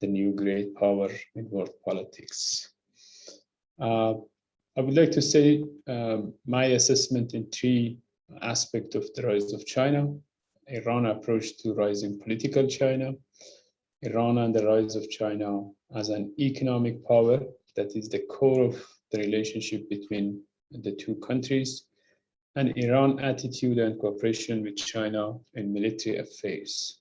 the new great power in world politics. Uh, I would like to say um, my assessment in three aspects of the rise of China. Iran approach to rising political China, Iran and the rise of China as an economic power that is the core of the relationship between the two countries, and Iran attitude and cooperation with China in military affairs.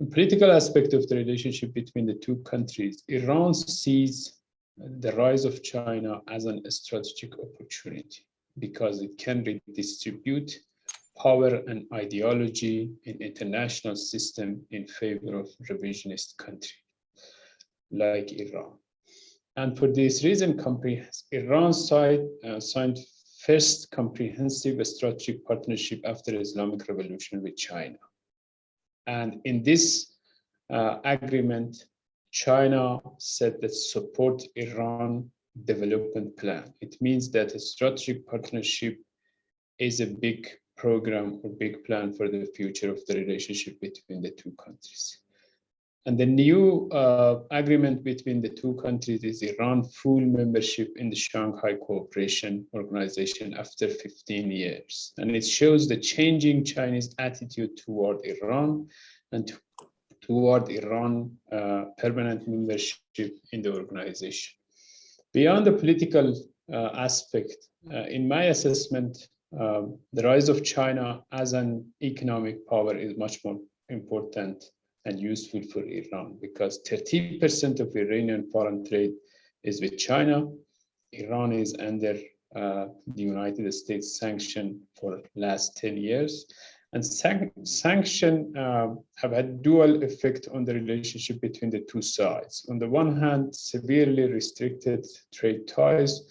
The political aspect of the relationship between the two countries, Iran sees the rise of China as an strategic opportunity because it can redistribute power and ideology in international system in favor of revisionist country like Iran. And for this reason, Iran side uh, signed first comprehensive strategic partnership after Islamic Revolution with China. And in this uh, agreement, China said that support Iran development plan. It means that a strategic partnership is a big program or big plan for the future of the relationship between the two countries. And the new uh, agreement between the two countries is Iran full membership in the Shanghai Cooperation Organization after 15 years. And it shows the changing Chinese attitude toward Iran and to, toward Iran uh, permanent membership in the organization. Beyond the political uh, aspect, uh, in my assessment, um, the rise of China as an economic power is much more important and useful for Iran because 30% of Iranian foreign trade is with China. Iran is under uh, the United States sanction for last 10 years. And san sanction uh, have had dual effect on the relationship between the two sides. On the one hand, severely restricted trade ties.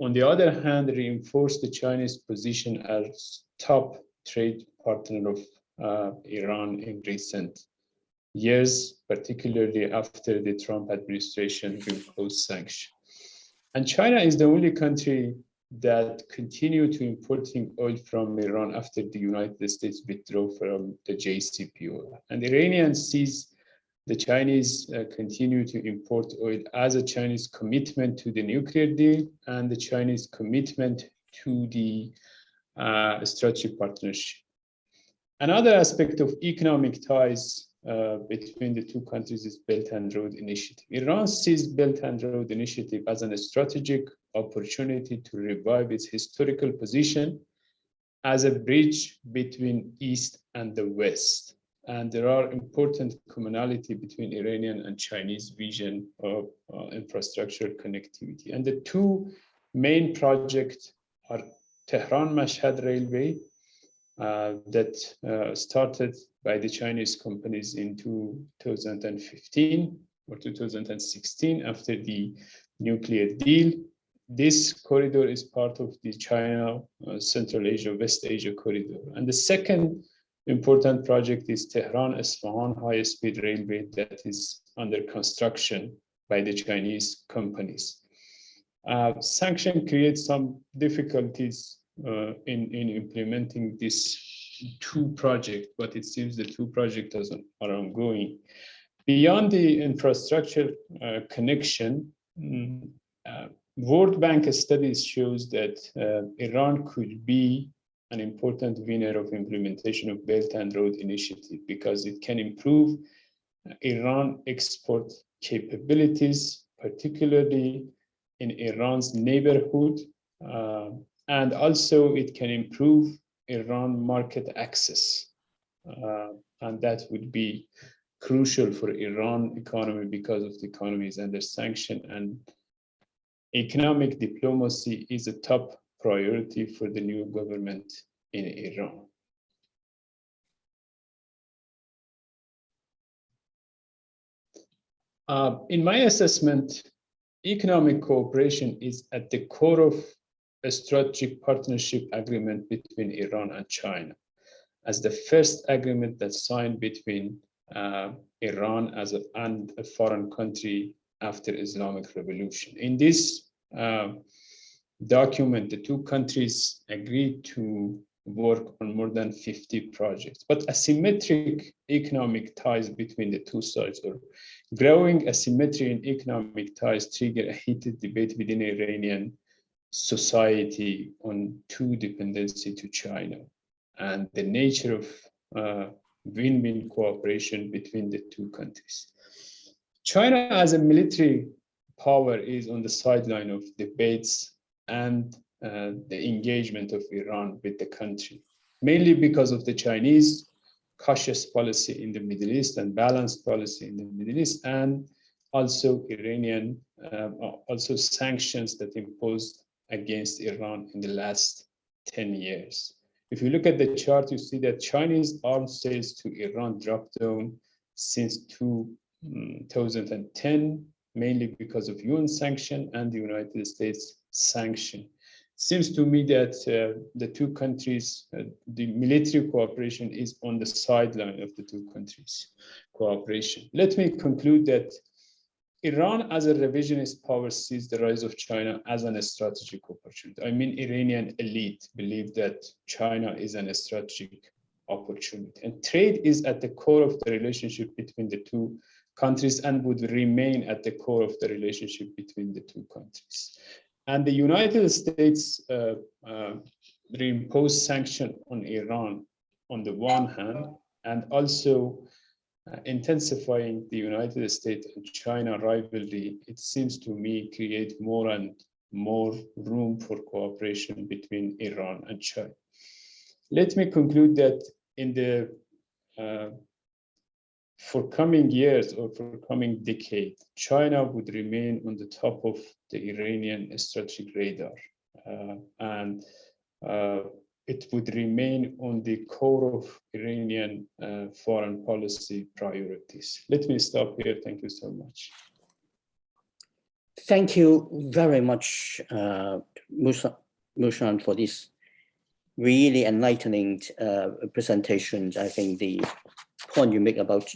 On the other hand, reinforced the Chinese position as top trade partner of uh, Iran in recent years, particularly after the Trump administration imposed sanctions. And China is the only country that continue to importing oil from Iran after the United States withdrew from the JCPOA. And Iranian sees the Chinese uh, continue to import oil as a Chinese commitment to the nuclear deal and the Chinese commitment to the uh, strategic partnership. Another aspect of economic ties uh, between the two countries is Belt and Road Initiative. Iran sees Belt and Road Initiative as a strategic opportunity to revive its historical position as a bridge between East and the West. And there are important commonality between Iranian and Chinese vision of uh, infrastructure connectivity. And the two main projects are Tehran-Mashhad Railway uh, that uh, started by the Chinese companies in 2015 or 2016 after the nuclear deal. This corridor is part of the China, uh, Central Asia, West Asia corridor. And the second important project is Tehran Isfahan High Speed Railway that is under construction by the Chinese companies. Uh, sanction creates some difficulties uh, in, in implementing this two projects, but it seems the two projects are ongoing. Beyond the infrastructure uh, connection, mm, uh, World Bank studies shows that uh, Iran could be an important winner of implementation of Belt and Road Initiative because it can improve Iran export capabilities, particularly in Iran's neighborhood, uh, and also it can improve Iran market access. Uh, and that would be crucial for Iran economy because of the economy is under sanction and economic diplomacy is a top priority for the new government in Iran. Uh, in my assessment, economic cooperation is at the core of a strategic partnership agreement between Iran and China as the first agreement that signed between uh, Iran as a, and a foreign country after Islamic revolution. In this uh, document, the two countries agreed to work on more than 50 projects, but asymmetric economic ties between the two sides or growing asymmetry in economic ties trigger a heated debate within Iranian society on two dependency to China and the nature of uh, win-win cooperation between the two countries. China as a military power is on the sideline of debates and uh, the engagement of Iran with the country, mainly because of the Chinese cautious policy in the Middle East and balanced policy in the Middle East, and also Iranian, uh, also sanctions that imposed against Iran in the last 10 years. If you look at the chart, you see that Chinese arms sales to Iran dropped down since 2010, mainly because of UN sanction and the United States sanction. Seems to me that uh, the two countries, uh, the military cooperation is on the sideline of the two countries cooperation. Let me conclude that Iran as a revisionist power sees the rise of China as an strategic opportunity. I mean, Iranian elite believe that China is an strategic opportunity. And trade is at the core of the relationship between the two countries and would remain at the core of the relationship between the two countries. And the United States uh, uh, reimposed sanction on Iran on the one hand, and also uh, intensifying the United States and China rivalry, it seems to me create more and more room for cooperation between Iran and China. Let me conclude that in the uh, for coming years or for coming decade, China would remain on the top of the Iranian strategic radar. Uh, and uh, it would remain on the core of Iranian uh, foreign policy priorities. Let me stop here. Thank you so much. Thank you very much, uh, Mohsen, for this really enlightening uh, presentation. I think the point you make about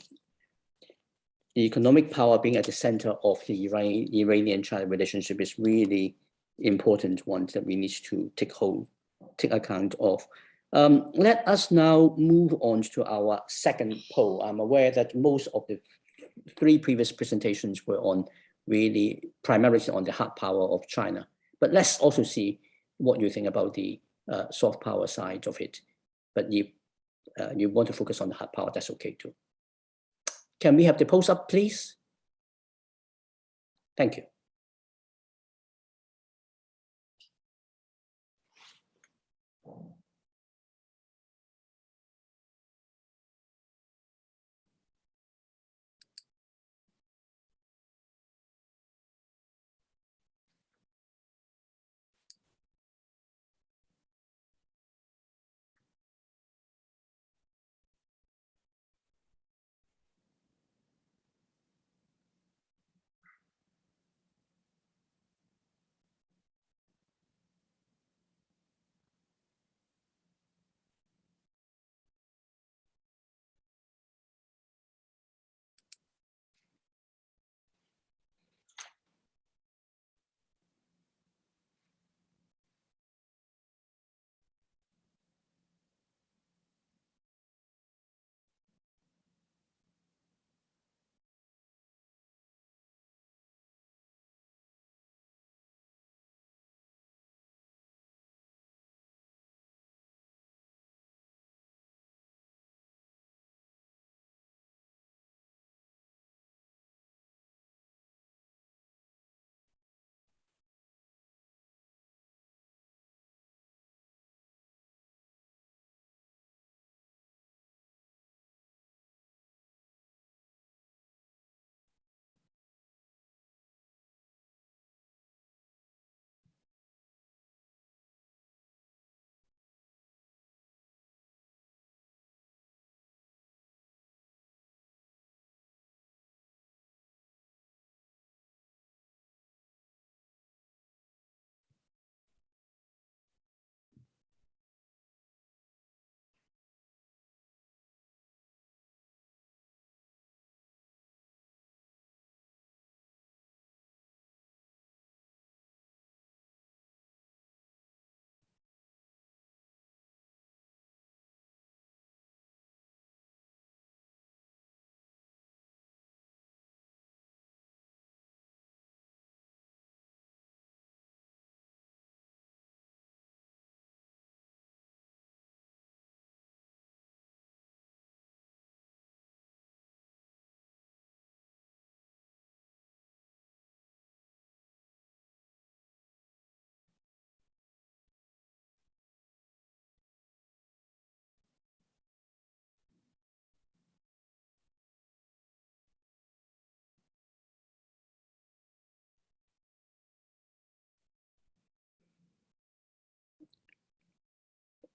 the economic power being at the center of the Iranian-China relationship is really important one that we need to take hold take account of. Um, let us now move on to our second poll. I'm aware that most of the three previous presentations were on really primarily on the hard power of China. But let's also see what you think about the uh, soft power side of it. But you, uh, you want to focus on the hard power, that's okay too. Can we have the post up, please? Thank you.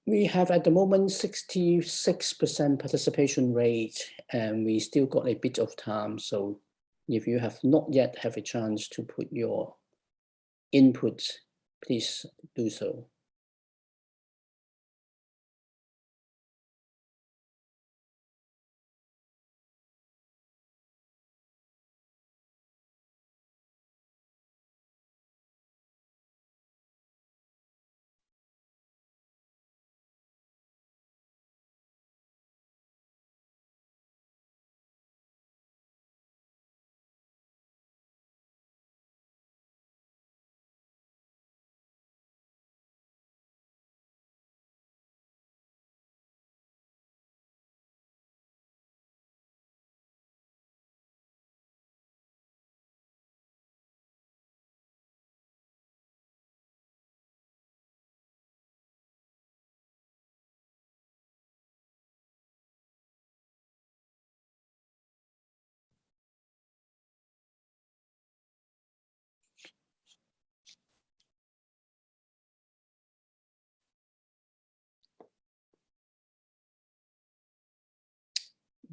We have at the moment 66% participation rate and we still got a bit of time. So if you have not yet have a chance to put your input, please do so.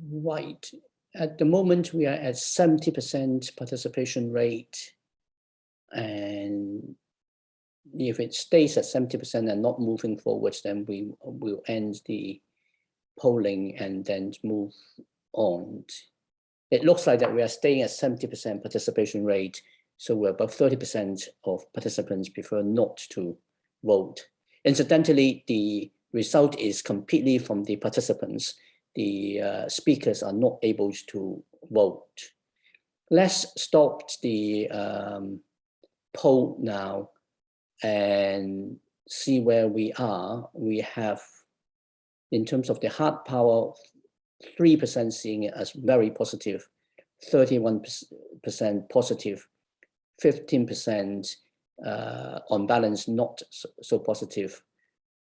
Right. At the moment, we are at 70% participation rate. And if it stays at 70% and not moving forwards, then we will end the polling and then move on. It looks like that we are staying at 70% participation rate. So we're about 30% of participants prefer not to vote. Incidentally, the result is completely from the participants the uh, speakers are not able to vote. Let's stop the um, poll now and see where we are. We have, in terms of the hard power, 3% seeing it as very positive, 31% positive, 15% uh, on balance not so, so positive,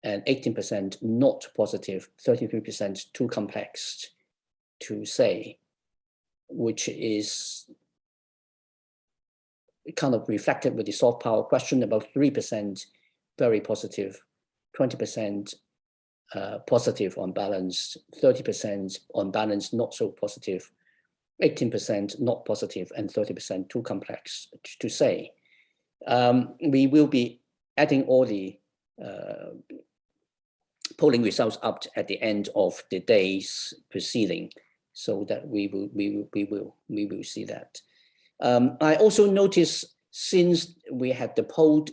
and 18% not positive, 33% too complex to say, which is kind of reflected with the soft power question, about 3% very positive, 20% uh, positive on balance, 30% on balance not so positive, 18% not positive, and 30% too complex to say. Um, we will be adding all the uh, polling results up at the end of the day's proceeding so that we will we will we will we will see that um, i also noticed since we had the poll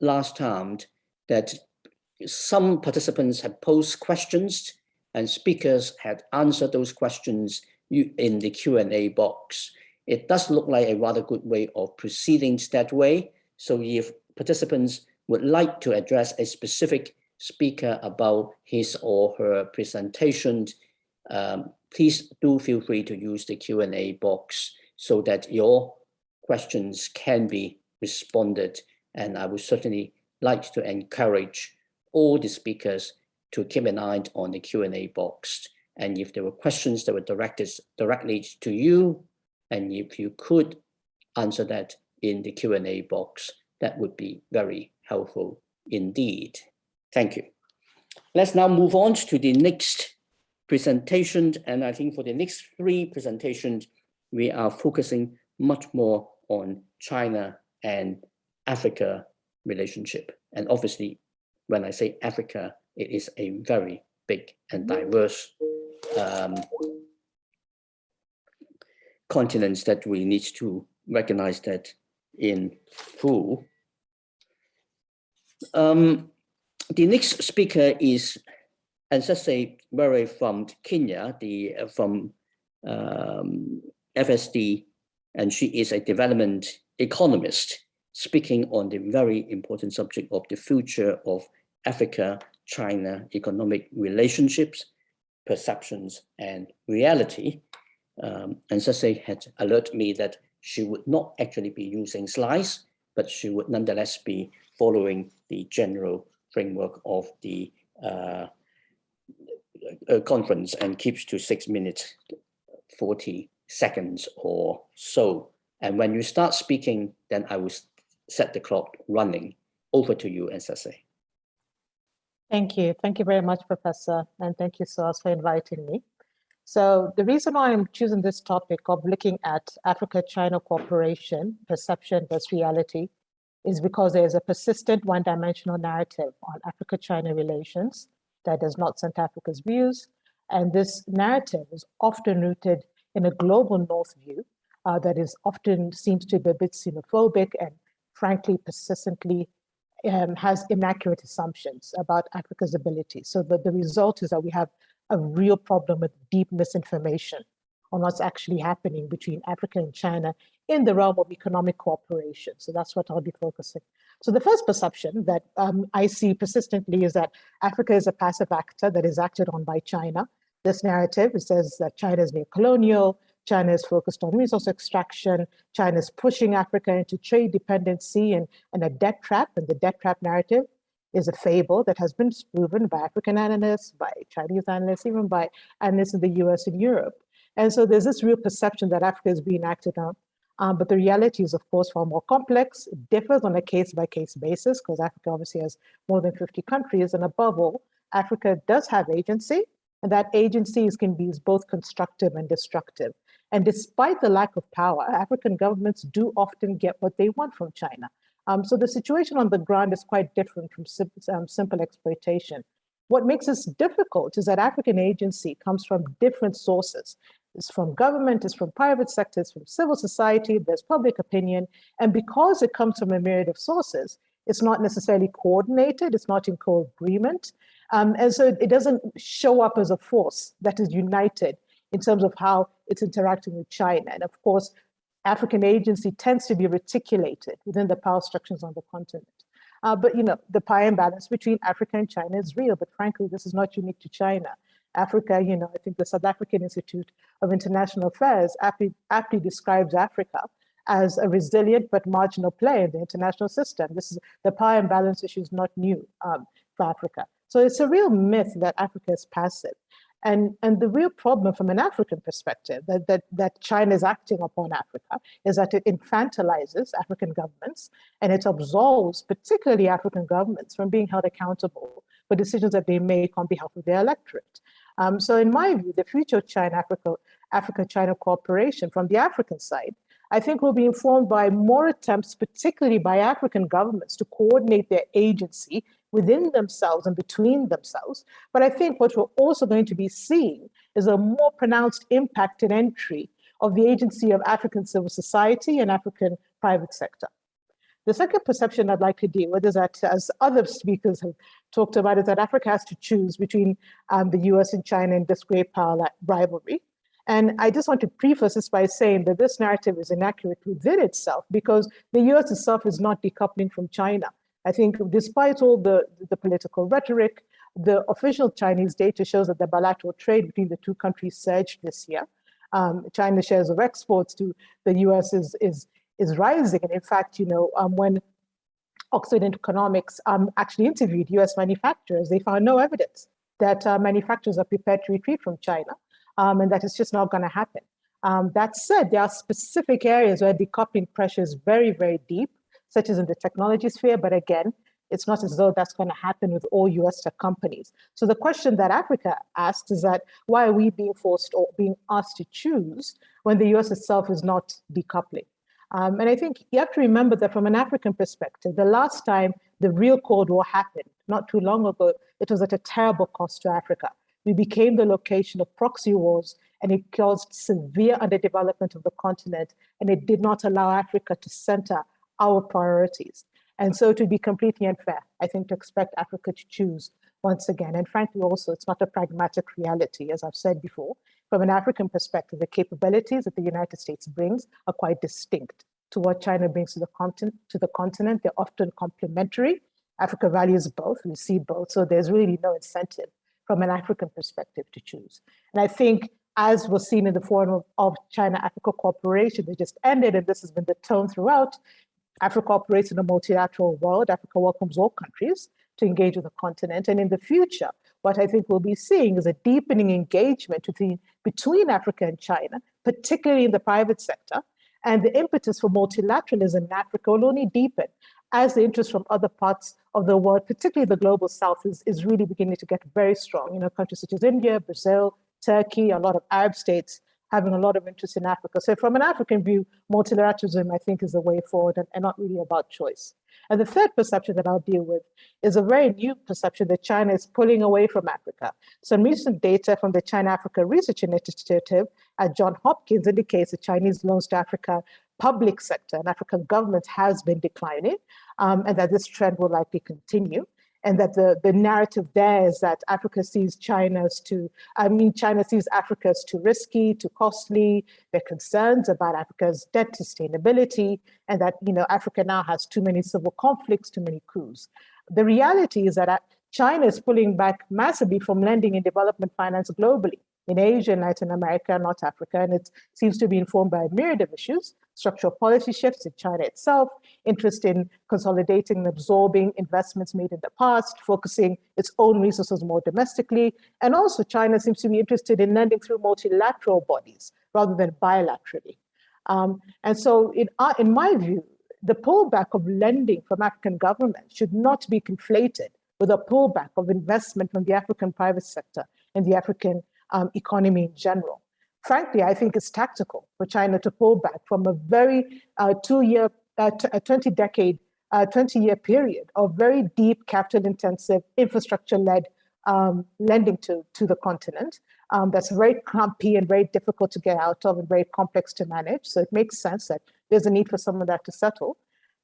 last time that some participants had posed questions and speakers had answered those questions in the Q&A box. It does look like a rather good way of proceeding that way. So if participants would like to address a specific speaker about his or her presentation, um, please do feel free to use the Q&A box so that your questions can be responded. And I would certainly like to encourage all the speakers to keep an eye on the Q&A box. And if there were questions that were directed directly to you, and if you could answer that in the Q&A box, that would be very helpful indeed. Thank you. Let's now move on to the next presentation. And I think for the next three presentations, we are focusing much more on China and Africa relationship. And obviously, when I say Africa, it is a very big and diverse um, continents that we need to recognize that in full. Um, the next speaker is Anzetse Murray from Kenya, the uh, from um, FSD, and she is a development economist speaking on the very important subject of the future of Africa-China economic relationships, perceptions, and reality. Um, had alerted me that she would not actually be using slides, but she would nonetheless be following the general framework of the uh, conference and keeps to six minutes, 40 seconds or so. And when you start speaking, then I will set the clock running. Over to you, and SSA. Thank you. Thank you very much, Professor. And thank you, SOAS, for inviting me. So the reason why I'm choosing this topic of looking at Africa-China cooperation, perception versus reality, is because there is a persistent one-dimensional narrative on Africa-China relations that does not center Africa's views. And this narrative is often rooted in a global North view uh, that is often seems to be a bit xenophobic and frankly persistently um, has inaccurate assumptions about Africa's ability. So the, the result is that we have a real problem with deep misinformation on what's actually happening between Africa and China in the realm of economic cooperation. So that's what I'll be focusing. So the first perception that um, I see persistently is that Africa is a passive actor that is acted on by China. This narrative says that China is neo-colonial, China is focused on resource extraction, China is pushing Africa into trade dependency and, and a debt trap, and the debt trap narrative is a fable that has been proven by African analysts, by Chinese analysts, even by analysts in the US and Europe. And so there's this real perception that Africa is being acted on. Um, but the reality is, of course, far more complex. It differs on a case-by-case -case basis because Africa obviously has more than 50 countries. And above all, Africa does have agency, and that agency can be both constructive and destructive. And despite the lack of power, African governments do often get what they want from China. Um, so the situation on the ground is quite different from sim um, simple exploitation. What makes this difficult is that African agency comes from different sources. It's from government, it's from private sector, it's from civil society, there's public opinion. And because it comes from a myriad of sources, it's not necessarily coordinated, it's not in co-agreement. Um, and so it doesn't show up as a force that is united in terms of how it's interacting with China. And of course, African agency tends to be reticulated within the power structures on the continent. Uh, but you know, the power imbalance between Africa and China is real, but frankly, this is not unique to China. Africa, you know, I think the South African Institute of International Affairs aptly, aptly describes Africa as a resilient but marginal player in the international system. This is the power imbalance issue is not new um, for Africa. So it's a real myth that Africa is passive. And, and the real problem from an African perspective that, that, that China is acting upon Africa is that it infantilizes African governments and it absolves particularly African governments from being held accountable for decisions that they make on behalf of their electorate. Um, so in my view, the future of China-Africa Africa-China cooperation from the African side, I think will be informed by more attempts, particularly by African governments to coordinate their agency within themselves and between themselves. But I think what we're also going to be seeing is a more pronounced impact and entry of the agency of African civil society and African private sector. The second perception I'd like to deal with is that, as other speakers have talked about, is that Africa has to choose between um, the US and China in this great power rivalry. And I just want to preface this by saying that this narrative is inaccurate within itself because the US itself is not decoupling from China. I think despite all the, the political rhetoric, the official Chinese data shows that the bilateral trade between the two countries surged this year. Um, China's shares of exports to the US is, is, is rising. And in fact, you know, um, when Oxford Economics um, actually interviewed US manufacturers, they found no evidence that uh, manufacturers are prepared to retreat from China um, and that it's just not gonna happen. Um, that said, there are specific areas where decoupling pressure is very, very deep, such as in the technology sphere, but again, it's not as though that's going to happen with all US tech companies. So the question that Africa asks is that why are we being forced or being asked to choose when the US itself is not decoupling? Um, and I think you have to remember that from an African perspective, the last time the real Cold War happened, not too long ago, it was at a terrible cost to Africa. We became the location of proxy wars and it caused severe underdevelopment of the continent and it did not allow Africa to center our priorities. And so to be completely unfair, I think to expect Africa to choose once again, and frankly also, it's not a pragmatic reality, as I've said before. From an African perspective, the capabilities that the United States brings are quite distinct to what China brings to the continent. To the continent. They're often complementary. Africa values both, we see both, so there's really no incentive from an African perspective to choose. And I think as was seen in the Forum of, of China-Africa Cooperation that just ended, and this has been the tone throughout, Africa operates in a multilateral world. Africa welcomes all countries to engage with the continent. And in the future, what I think we'll be seeing is a deepening engagement between, between Africa and China, particularly in the private sector. And the impetus for multilateralism in Africa will only deepen as the interest from other parts of the world, particularly the global south, is, is really beginning to get very strong. You know, countries such as India, Brazil, Turkey, a lot of Arab states having a lot of interest in Africa. So from an African view, multilateralism, I think, is the way forward and, and, not really about choice. And the third perception that I'll deal with is a very new perception that China is pulling away from Africa. Some recent data from the China-Africa Research Initiative at Johns Hopkins indicates that Chinese loans to Africa public sector and African governments has been declining um, and that this trend will likely continue and that the, the narrative there is that Africa sees China as too, I mean, China sees Africa as too risky, too costly. their concerns about Africa's debt sustainability, and that, you know, Africa now has too many civil conflicts, too many coups. The reality is that uh, China is pulling back massively from lending and development finance globally in Asia and Latin America, not Africa, and it seems to be informed by a myriad of issues, structural policy shifts in China itself, interest in consolidating and absorbing investments made in the past, focusing its own resources more domestically, and also China seems to be interested in lending through multilateral bodies rather than bilaterally. Um, and so in, uh, in my view, the pullback of lending from African governments should not be conflated with a pullback of investment from the African private sector and the African um, economy in general. Frankly, I think it's tactical for China to pull back from a very uh, two-year, uh, a 20-decade, 20-year uh, period of very deep capital-intensive, infrastructure-led um, lending to, to the continent. Um, that's very clumpy and very difficult to get out of and very complex to manage. So it makes sense that there's a need for some of that to settle.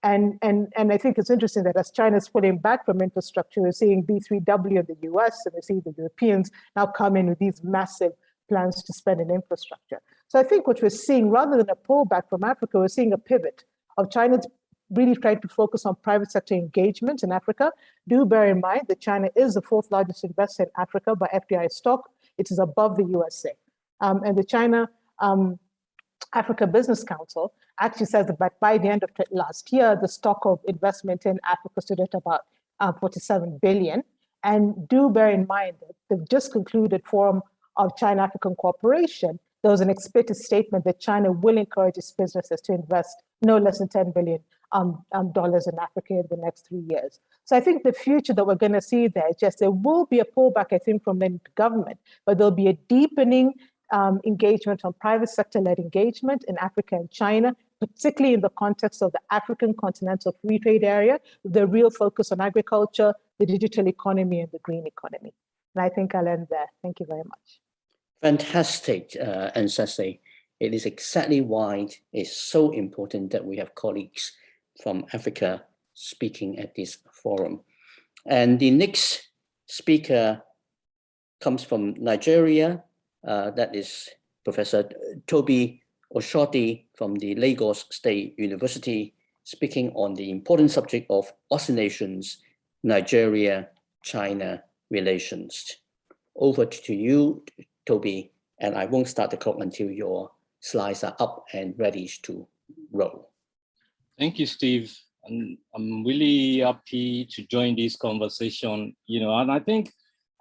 And, and, and I think it's interesting that as China is pulling back from infrastructure, we're seeing B3W in the US and we're seeing the Europeans now come in with these massive plans to spend in infrastructure. So I think what we're seeing, rather than a pullback from Africa, we're seeing a pivot of China's really trying to focus on private sector engagement in Africa. Do bear in mind that China is the fourth largest investor in Africa by FDI stock, it is above the USA. Um, and the China um, Africa Business Council actually says that by, by the end of last year, the stock of investment in Africa stood at about uh, 47 billion. And do bear in mind that the just concluded forum of China-African cooperation, there was an explicit statement that China will encourage its businesses to invest no less than 10 billion um, um, dollars in Africa in the next three years. So I think the future that we're going to see there is just there will be a pullback, I think, from the government, but there'll be a deepening um, engagement on private sector-led engagement in Africa and China, particularly in the context of the African continental free trade area, the real focus on agriculture, the digital economy, and the green economy. And I think I'll end there. Thank you very much. Fantastic, uh, Anzetse. It is exactly why it's so important that we have colleagues from Africa speaking at this forum. And the next speaker comes from Nigeria. Uh, that is Professor Tobi Oshodi from the Lagos State University, speaking on the important subject of oscillations, Nigeria-China relations. Over to you, Toby, and I won't start the clock until your slides are up and ready to roll. Thank you, Steve. And I'm really happy to join this conversation, you know, and I think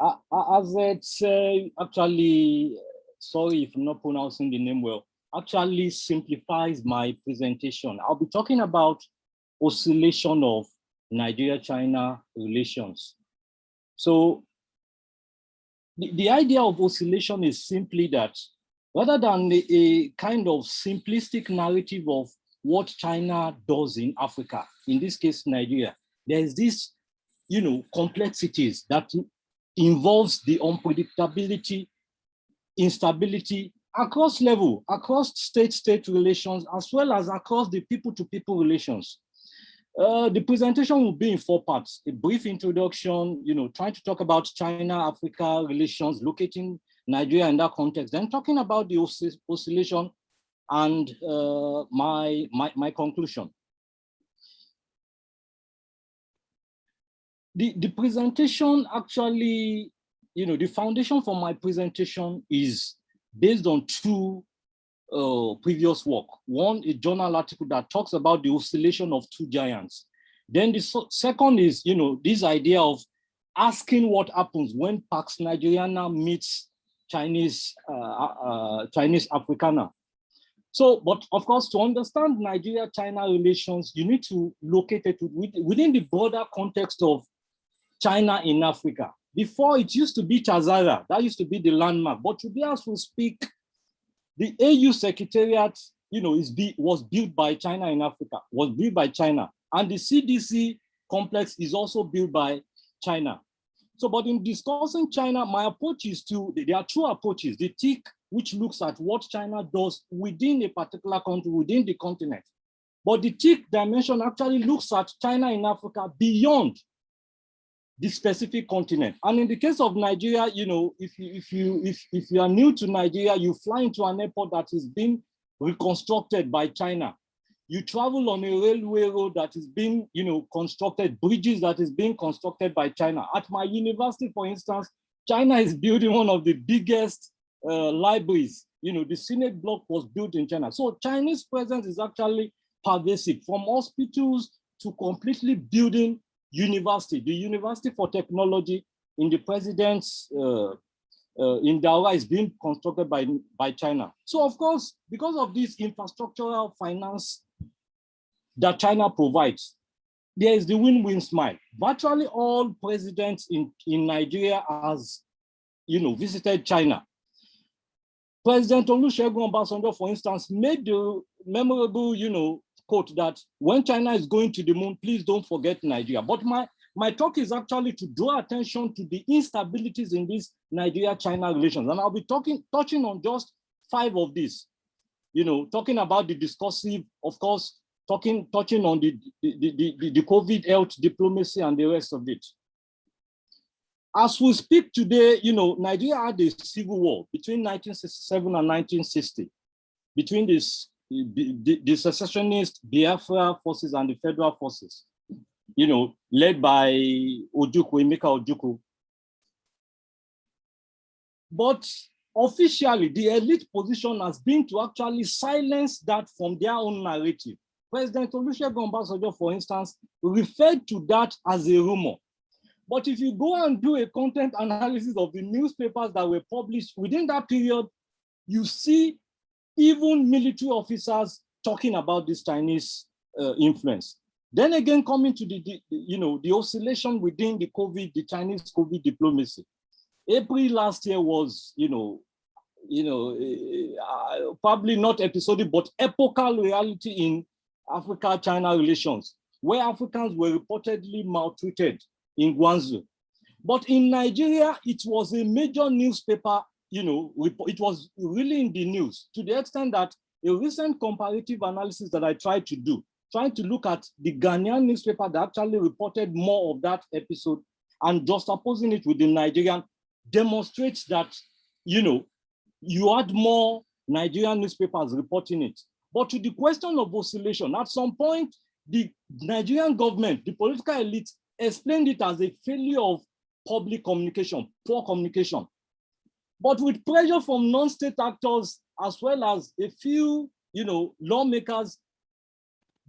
uh, actually, sorry if I'm not pronouncing the name well, actually simplifies my presentation. I'll be talking about oscillation of Nigeria-China relations. So the, the idea of oscillation is simply that rather than a, a kind of simplistic narrative of what China does in Africa, in this case, Nigeria, there's this, you know, complexities that involves the unpredictability, instability across level, across state-state relations, as well as across the people-to-people -people relations. Uh, the presentation will be in four parts, a brief introduction, you know, trying to talk about China-Africa relations, locating Nigeria in that context, then talking about the oscillation and uh, my, my, my conclusion. The, the presentation actually, you know, the foundation for my presentation is based on two uh, previous work. One, a journal article that talks about the oscillation of two giants. Then the so second is, you know, this idea of asking what happens when Pax Nigeriana meets Chinese uh, uh, Chinese Africana. So, but of course, to understand Nigeria-China relations, you need to locate it within the broader context of China in Africa. Before it used to be TAZARA, that used to be the landmark. But today, as we speak, the AU Secretariat, you know, is be, was built by China in Africa, was built by China. And the CDC complex is also built by China. So, but in discussing China, my approach is to, there are two approaches, the TIC, which looks at what China does within a particular country, within the continent. But the TIC dimension actually looks at China in Africa beyond the specific continent. And in the case of Nigeria, you know, if you if you if, if you are new to Nigeria, you fly into an airport that is being reconstructed by China. You travel on a railway road that is being, you know, constructed, bridges that is being constructed by China. At my university, for instance, China is building one of the biggest uh, libraries. You know, the Senate block was built in China. So Chinese presence is actually pervasive from hospitals to completely building university, the University for Technology in the president's uh, uh, in Daura is being constructed by, by China. So of course, because of this infrastructural finance that China provides, there is the win-win smile. Virtually all presidents in, in Nigeria has, you know, visited China. President Olusegun Obasanjo, for instance, made the memorable, you know, quote that when China is going to the moon, please don't forget Nigeria. But my, my talk is actually to draw attention to the instabilities in these Nigeria-China relations. And I'll be talking, touching on just five of these, you know, talking about the discursive, of course, talking, touching on the, the, the, the, the COVID health diplomacy and the rest of it. As we speak today, you know, Nigeria had a civil war between 1967 and 1960 between this the, the secessionist Biafra forces and the federal forces, you know, led by Ojukwu, Emeka Ojukwu. But officially, the elite position has been to actually silence that from their own narrative. President Olusegun Obasanjo, for instance, referred to that as a rumor. But if you go and do a content analysis of the newspapers that were published within that period, you see even military officers talking about this Chinese uh, influence. Then again, coming to the, the, you know, the oscillation within the COVID, the Chinese COVID diplomacy. April last year was, you know, you know, uh, probably not episodic, but epochal reality in Africa-China relations, where Africans were reportedly maltreated in Guangzhou. But in Nigeria, it was a major newspaper, you know, it was really in the news to the extent that a recent comparative analysis that I tried to do, trying to look at the Ghanaian newspaper that actually reported more of that episode and just opposing it with the Nigerian demonstrates that, you know, you had more Nigerian newspapers reporting it. But to the question of oscillation, at some point, the Nigerian government, the political elite explained it as a failure of public communication, poor communication. But with pressure from non-state actors, as well as a few, you know, lawmakers,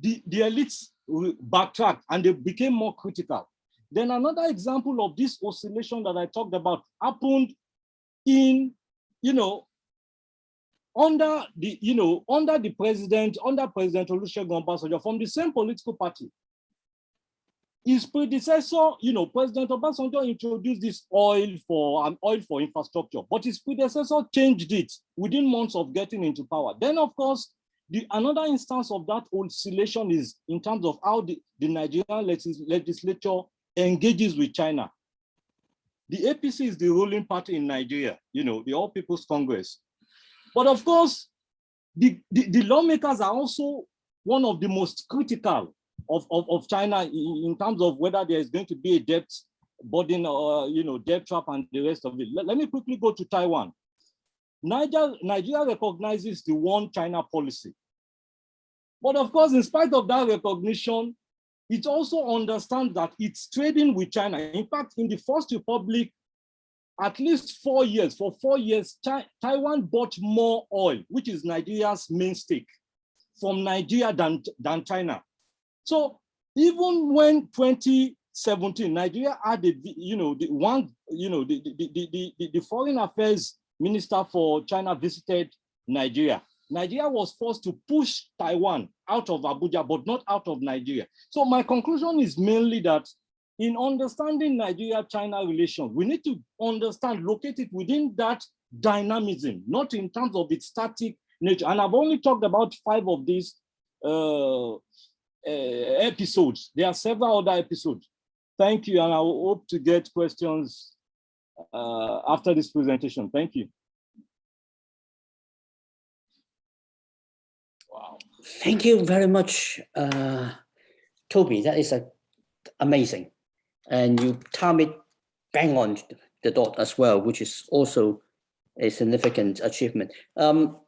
the, the elites backtracked and they became more critical. Then another example of this oscillation that I talked about happened in, you know, under the, you know, under the president, under President Olusegun Obasanjo from the same political party. His predecessor, you know, President Obasanjo introduced this oil for an oil for infrastructure, but his predecessor changed it within months of getting into power. Then, of course, the another instance of that oscillation is in terms of how the, the Nigerian legislature engages with China. The APC is the ruling party in Nigeria, you know, the All People's Congress. But of course, the, the, the, lawmakers are also one of the most critical of, of, of China in, in, terms of whether there is going to be a debt burden or, you know, debt trap and the rest of it. Let, let me quickly go to Taiwan. Niger, Nigeria recognizes the one China policy. But of course, in spite of that recognition, it also understands that it's trading with China. In fact, in the First Republic, at least four years, for four years, Taiwan bought more oil, which is Nigeria's main stake, from Nigeria than, than China. So even when 2017, Nigeria had the, you know, the one, you know, the, the, the, the, the foreign affairs minister for China visited Nigeria. Nigeria was forced to push Taiwan out of Abuja, but not out of Nigeria. So my conclusion is mainly that in understanding Nigeria-China relations, we need to understand, locate it within that dynamism, not in terms of its static nature. And I've only talked about five of these uh, episodes. There are several other episodes. Thank you, and I hope to get questions uh, after this presentation. Thank you. Wow. Thank you very much, uh, Tobi. That is a, amazing and you time it bang on the dot as well, which is also a significant achievement. Um,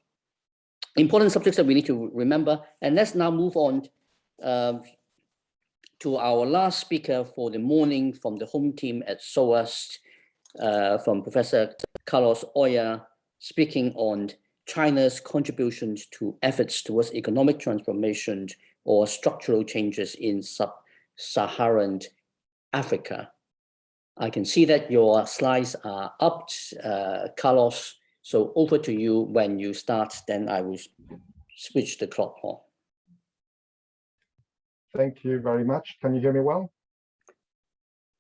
important subjects that we need to remember. And let's now move on uh, to our last speaker for the morning from the home team at SOAS, uh, from Professor Carlos Oya, speaking on China's contributions to efforts towards economic transformation or structural changes in sub-Saharan Africa. I can see that your slides are up, uh, Carlos. So over to you when you start, then I will switch the clock on. Thank you very much. Can you hear me well?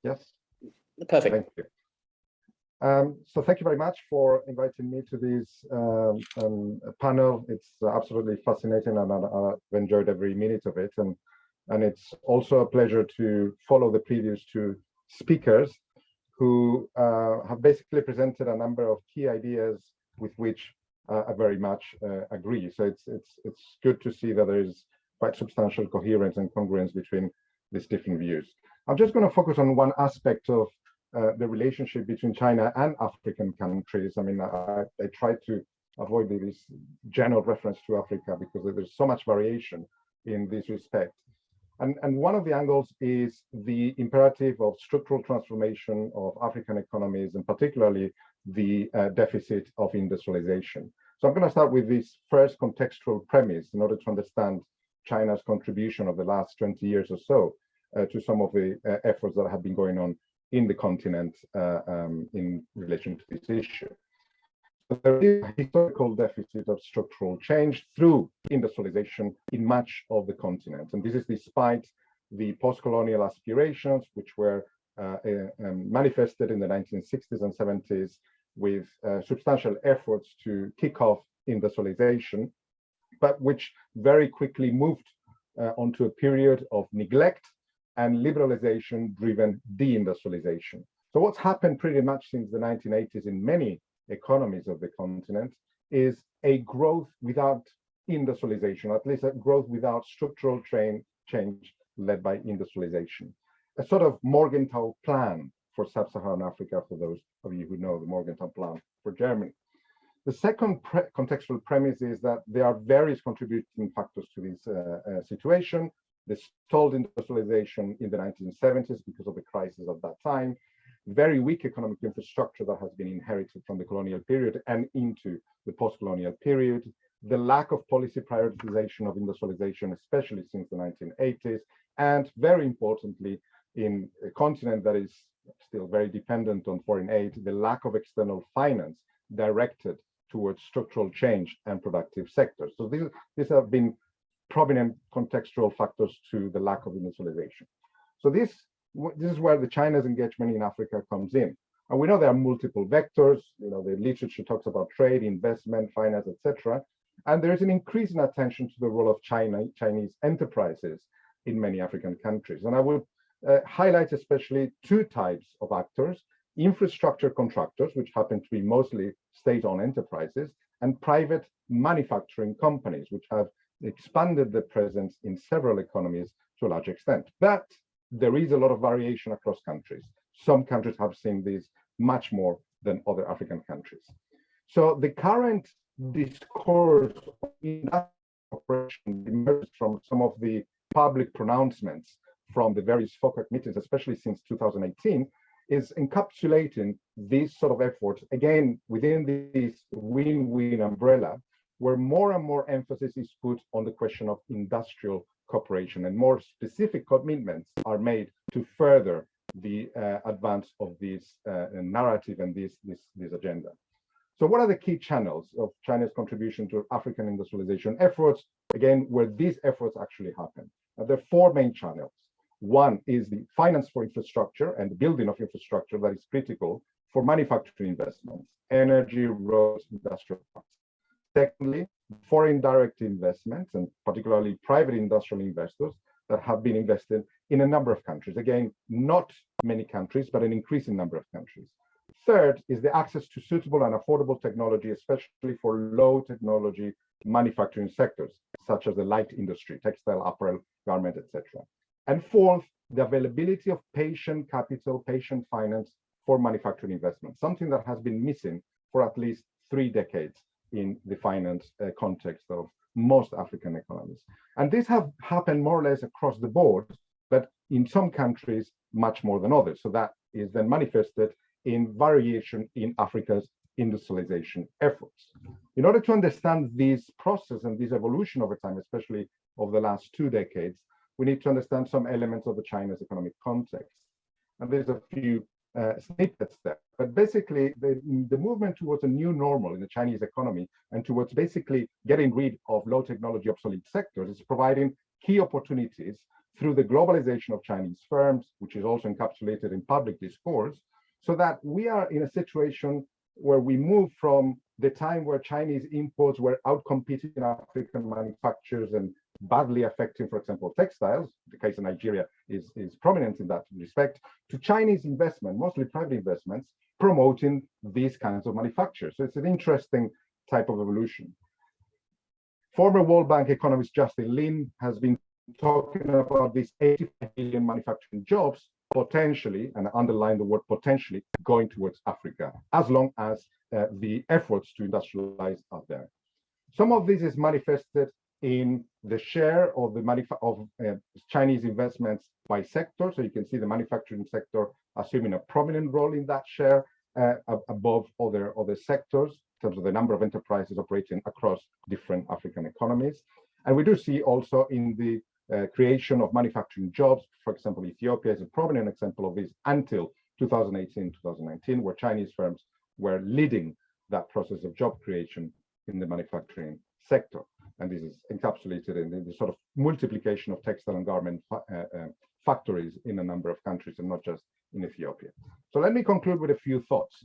Yes. Perfect. Thank you. Um, so thank you very much for inviting me to this um, um, panel. It's absolutely fascinating and I've enjoyed every minute of it. And and it's also a pleasure to follow the previous two speakers who uh, have basically presented a number of key ideas with which uh, I very much uh, agree. So it's it's it's good to see that there is quite substantial coherence and congruence between these different views. I'm just going to focus on one aspect of uh, the relationship between China and African countries. I mean, I, I try to avoid this general reference to Africa because there's so much variation in this respect. And, and one of the angles is the imperative of structural transformation of African economies, and particularly the uh, deficit of industrialization. So I'm going to start with this first contextual premise in order to understand China's contribution of the last 20 years or so uh, to some of the uh, efforts that have been going on in the continent uh, um, in relation to this issue. But there is a historical deficit of structural change through industrialization in much of the continent. And this is despite the post-colonial aspirations, which were uh, uh, um, manifested in the 1960s and 70s with uh, substantial efforts to kick off industrialization, but which very quickly moved uh, onto a period of neglect and liberalization driven deindustrialization. So what's happened pretty much since the 1980s in many economies of the continent is a growth without industrialization, at least a growth without structural train change led by industrialization. A sort of Morgenthau plan for sub-Saharan Africa, for those of you who know the Morgenthau plan for Germany. The second pre contextual premise is that there are various contributing factors to this uh, uh, situation. The stalled industrialization in the 1970s because of the crisis at that time, very weak economic infrastructure that has been inherited from the colonial period and into the post-colonial period, the lack of policy prioritization of industrialization, especially since the 1980s, and very importantly, in a continent that is still very dependent on foreign aid, the lack of external finance directed towards structural change and productive sectors. So these, these have been prominent contextual factors to the lack of industrialization. So this, this is where the China's engagement in Africa comes in. And we know there are multiple vectors, you know, the literature talks about trade, investment, finance, etc. And there is an increase in attention to the role of China, Chinese enterprises in many African countries. And I will uh, highlight especially two types of actors, infrastructure contractors, which happen to be mostly state-owned enterprises, and private manufacturing companies, which have expanded their presence in several economies to a large extent. But there is a lot of variation across countries. Some countries have seen this much more than other African countries. So the current discourse in that operation emerges from some of the public pronouncements from the various FOCAC meetings, especially since 2018, is encapsulating these sort of efforts, again, within this win-win umbrella, where more and more emphasis is put on the question of industrial cooperation and more specific commitments are made to further the uh, advance of this uh, narrative and this, this, this agenda. So what are the key channels of China's contribution to African industrialization efforts? Again, where these efforts actually happen. Uh, there are four main channels. One is the finance for infrastructure and the building of infrastructure that is critical for manufacturing investments, energy, roads, industrial parks. Secondly, foreign direct investments and particularly private industrial investors that have been invested in a number of countries. Again, not many countries, but an increasing number of countries. Third is the access to suitable and affordable technology, especially for low technology manufacturing sectors, such as the light industry, textile, apparel, garment, etc. And fourth, the availability of patient capital, patient finance for manufacturing investment, something that has been missing for at least three decades in the finance uh, context of most African economies. And this have happened more or less across the board, but in some countries, much more than others. So that is then manifested in variation in Africa's industrialization efforts. In order to understand this process and this evolution over time, especially over the last two decades, we need to understand some elements of the China's economic context. And there's a few uh, snippets there. But basically, the, the movement towards a new normal in the Chinese economy and towards basically getting rid of low technology obsolete sectors is providing key opportunities through the globalization of Chinese firms, which is also encapsulated in public discourse, so that we are in a situation where we move from the time where Chinese imports were outcompeting African manufacturers and badly affecting, for example, textiles, the case of Nigeria is, is prominent in that respect, to Chinese investment, mostly private investments, promoting these kinds of manufacturers. So it's an interesting type of evolution. Former World Bank economist Justin Lin has been talking about these 85 million manufacturing jobs potentially, and underline the word potentially, going towards Africa, as long as uh, the efforts to industrialize are there. Some of this is manifested in the share of the of uh, Chinese investments by sector. So you can see the manufacturing sector assuming a prominent role in that share. uh, above other, other sectors in terms of the number of enterprises operating across different African economies. And we do see also in the uh, creation of manufacturing jobs, for example, Ethiopia is a prominent example of this until 2018, 2019, where Chinese firms were leading that process of job creation in the manufacturing sector. And this is encapsulated in the, the sort of multiplication of textile and garment fa uh, uh, factories in a number of countries and not just in Ethiopia. So let me conclude with a few thoughts.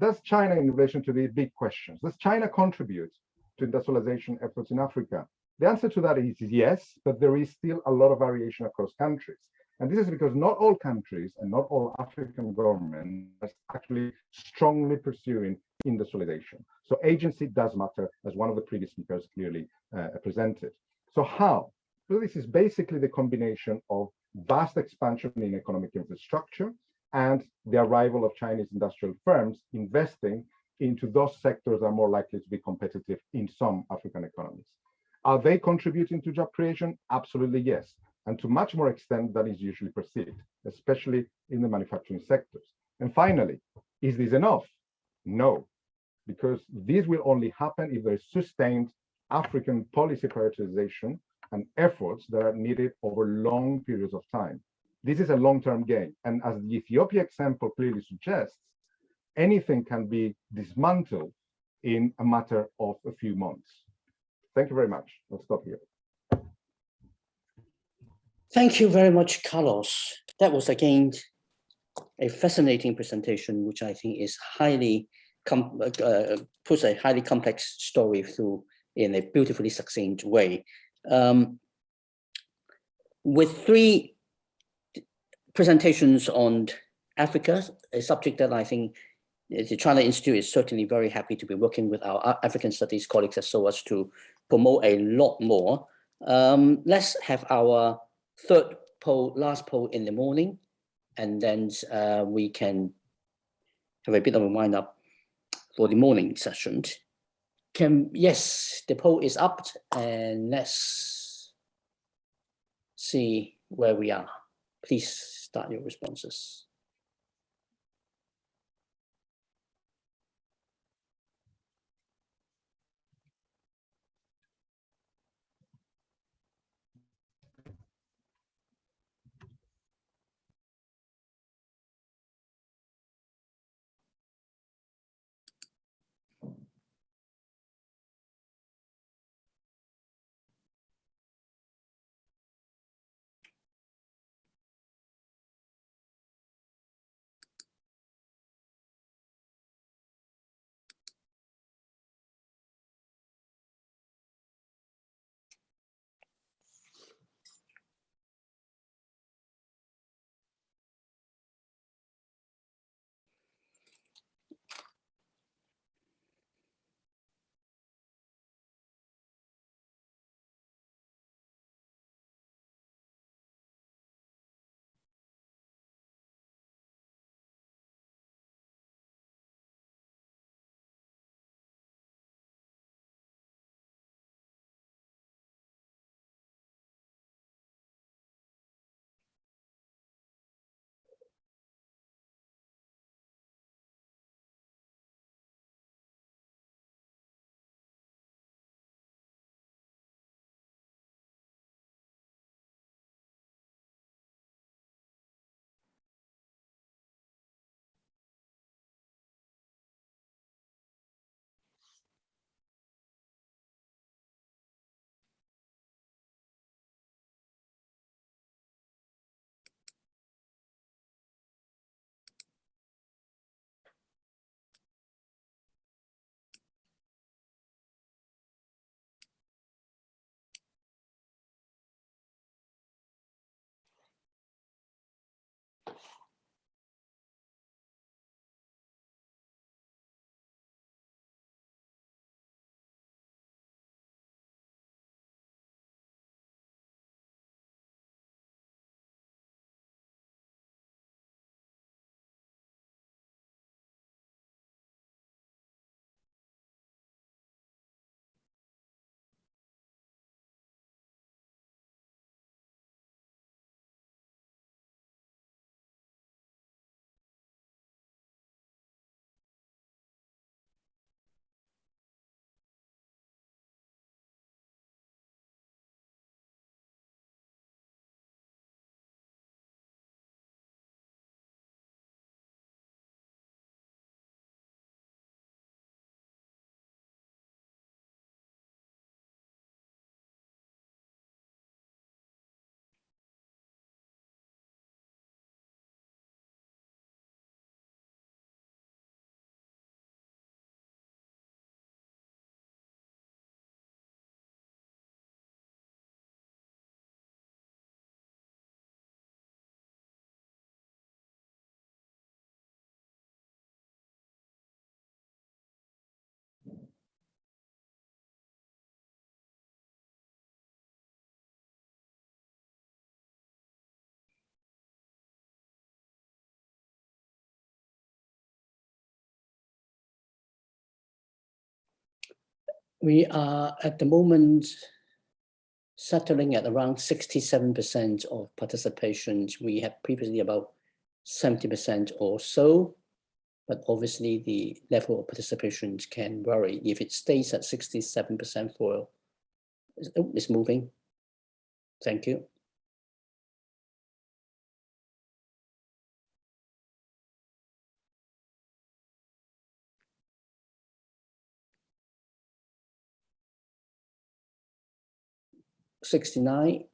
Does China, in relation to these big questions, does China contribute to industrialization efforts in Africa? The answer to that is yes, but there is still a lot of variation across countries. And this is because not all countries and not all African governments are actually strongly pursuing industrialization. So agency does matter, as one of the previous speakers clearly uh, presented. So how? So this is basically the combination of vast expansion in economic infrastructure and the arrival of Chinese industrial firms investing into those sectors that are more likely to be competitive in some African economies. Are they contributing to job creation? Absolutely yes, and to much more extent than is usually perceived, especially in the manufacturing sectors. And finally, is this enough? No, because this will only happen if there is sustained African policy prioritization and efforts that are needed over long periods of time. This is a long-term game. And as the Ethiopia example clearly suggests, anything can be dismantled in a matter of a few months. Thank you very much. I'll stop here. Thank you very much, Carlos. That was again a fascinating presentation, which I think is highly uh, puts a highly complex story through in a beautifully succinct way. Um, with three presentations on Africa, a subject that I think the China Institute is certainly very happy to be working with our African studies colleagues as so as to promote a lot more. Um, let's have our third poll, last poll in the morning, and then uh, we can have a bit of a wind up for the morning session. Can yes, the poll is up, and let's see where we are. Please start your responses. We are at the moment settling at around 67% of participations. We had previously about 70% or so, but obviously the level of participation can vary. If it stays at 67% for, oh, it's moving. Thank you. Sixty-nine.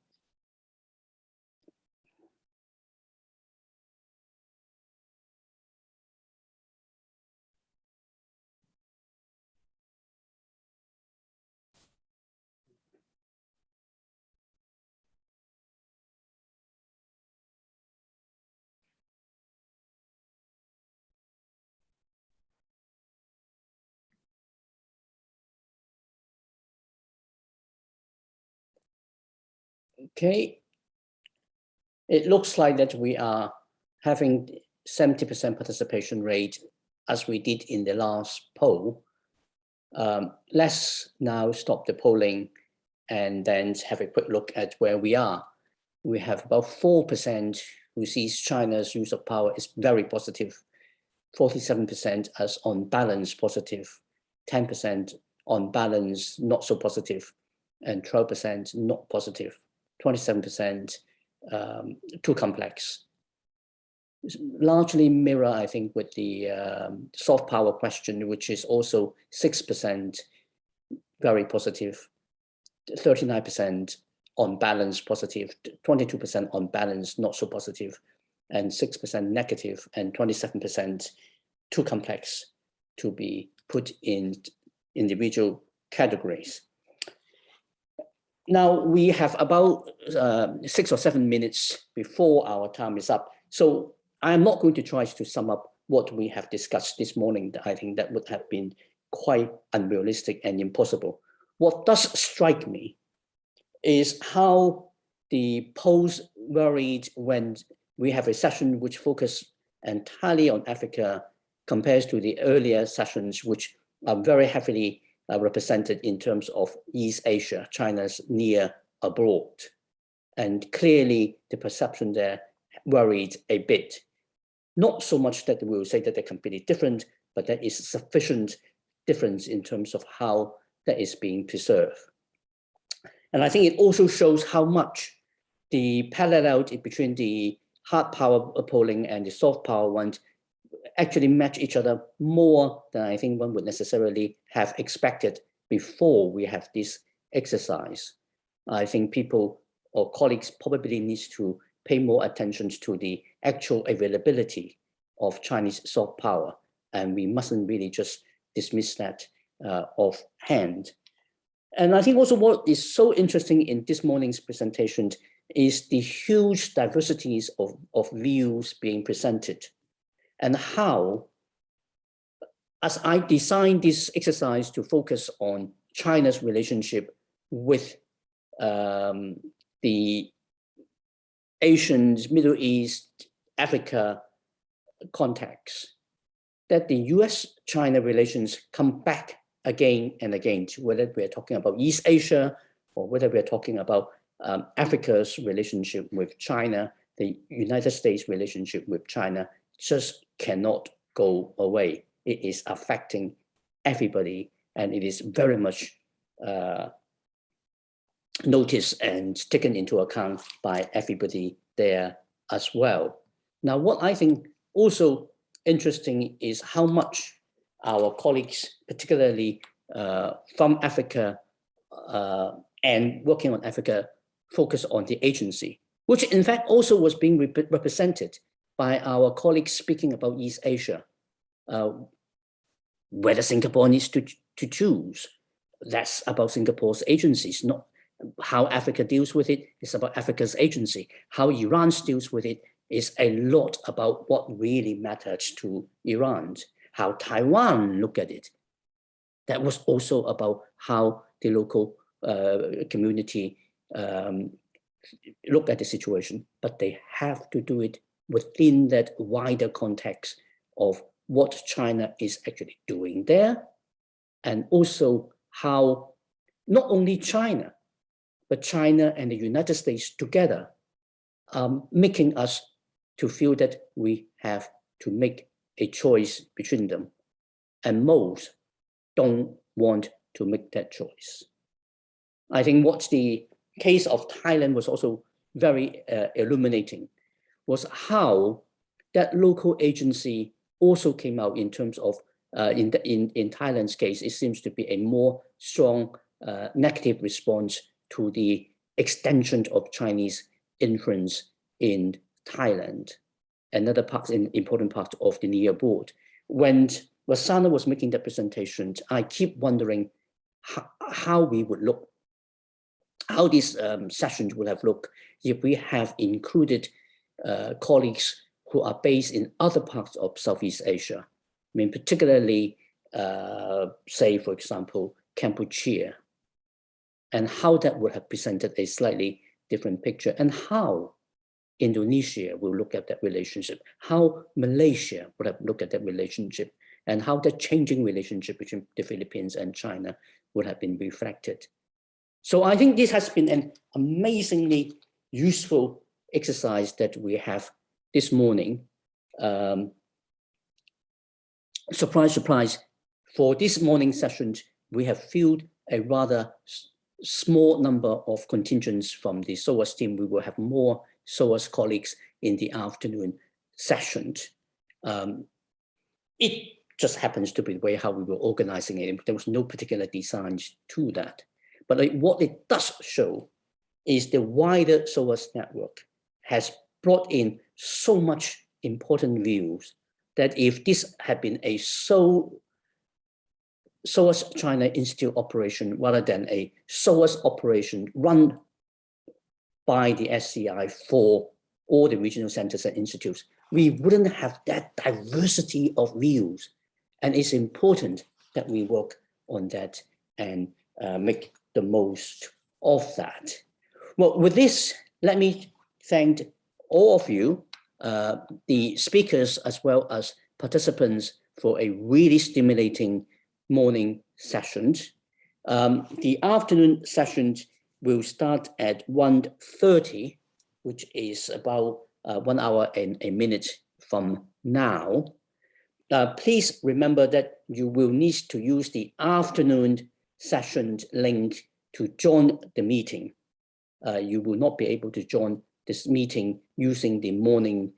Okay. It looks like that we are having 70% participation rate as we did in the last poll. Um, let's now stop the polling and then have a quick look at where we are. We have about 4% who sees China's use of power is very positive, 47% as on balance positive, 10% on balance not so positive, and 12% not positive. 27% um, too complex. Largely mirror, I think, with the um, soft power question, which is also 6% very positive, 39% on balance positive, 22% on balance not so positive, and 6% negative, and 27% too complex to be put in individual categories. Now we have about uh, six or seven minutes before our time is up. So I'm not going to try to sum up what we have discussed this morning. I think that would have been quite unrealistic and impossible. What does strike me is how the polls varied when we have a session which focus entirely on Africa compares to the earlier sessions, which are very heavily uh, represented in terms of East Asia, China's near abroad. And clearly the perception there worried a bit. Not so much that we will say that they're completely different, but there is sufficient difference in terms of how that is being preserved. And I think it also shows how much the parallel between the hard power polling and the soft power ones actually match each other more than I think one would necessarily have expected before we have this exercise. I think people or colleagues probably needs to pay more attention to the actual availability of Chinese soft power. And we mustn't really just dismiss that uh, offhand. And I think also what is so interesting in this morning's presentation is the huge diversities of, of views being presented and how, as I designed this exercise to focus on China's relationship with um, the Asians, Middle East, Africa context, that the US-China relations come back again and again, whether we're talking about East Asia or whether we're talking about um, Africa's relationship with China, the United States relationship with China, just cannot go away. It is affecting everybody and it is very much uh, noticed and taken into account by everybody there as well. Now, what I think also interesting is how much our colleagues, particularly uh, from Africa uh, and working on Africa, focus on the agency, which in fact also was being rep represented by our colleagues speaking about East Asia, uh, whether Singapore needs to, to choose. That's about Singapore's agencies, not how Africa deals with it. It's about Africa's agency. How Iran deals with it is a lot about what really matters to Iran. How Taiwan look at it. That was also about how the local uh, community um, look at the situation, but they have to do it within that wider context of what China is actually doing there, and also how not only China, but China and the United States together um, making us to feel that we have to make a choice between them. And most don't want to make that choice. I think what the case of Thailand was also very uh, illuminating was how that local agency also came out in terms of, uh, in, the, in, in Thailand's case, it seems to be a more strong uh, negative response to the extension of Chinese influence in Thailand, another part, an important part of the near abroad. When Wasana was making the presentation, I keep wondering how, how we would look, how this um, session would have looked if we have included uh, colleagues who are based in other parts of Southeast Asia. I mean, particularly, uh, say, for example, Cambodia, and how that would have presented a slightly different picture, and how Indonesia will look at that relationship, how Malaysia would have looked at that relationship, and how the changing relationship between the Philippines and China would have been reflected. So I think this has been an amazingly useful exercise that we have this morning. Um, surprise, surprise, for this morning session, we have filled a rather small number of contingents from the SOAS team. We will have more SOAS colleagues in the afternoon session. Um, it just happens to be the way how we were organizing it. There was no particular design to that. But like, what it does show is the wider SOAS network has brought in so much important views that if this had been a so SOAS China Institute operation rather than a SOAS operation run by the SCI for all the regional centers and institutes, we wouldn't have that diversity of views. And it's important that we work on that and uh, make the most of that. Well, with this, let me thank all of you, uh, the speakers as well as participants for a really stimulating morning session. Um, the afternoon sessions will start at 1.30, which is about uh, one hour and a minute from now. Uh, please remember that you will need to use the afternoon session link to join the meeting. Uh, you will not be able to join this meeting using the morning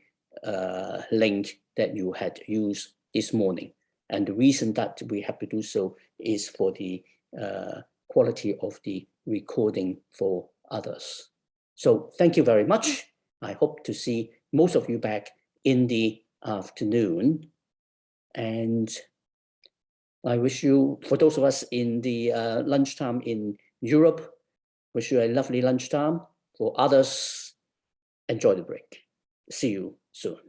uh, link that you had used this morning. And the reason that we have to do so is for the uh, quality of the recording for others. So thank you very much. I hope to see most of you back in the afternoon. And I wish you, for those of us in the uh, lunchtime in Europe, wish you a lovely lunchtime. For others, enjoy the break. See you soon.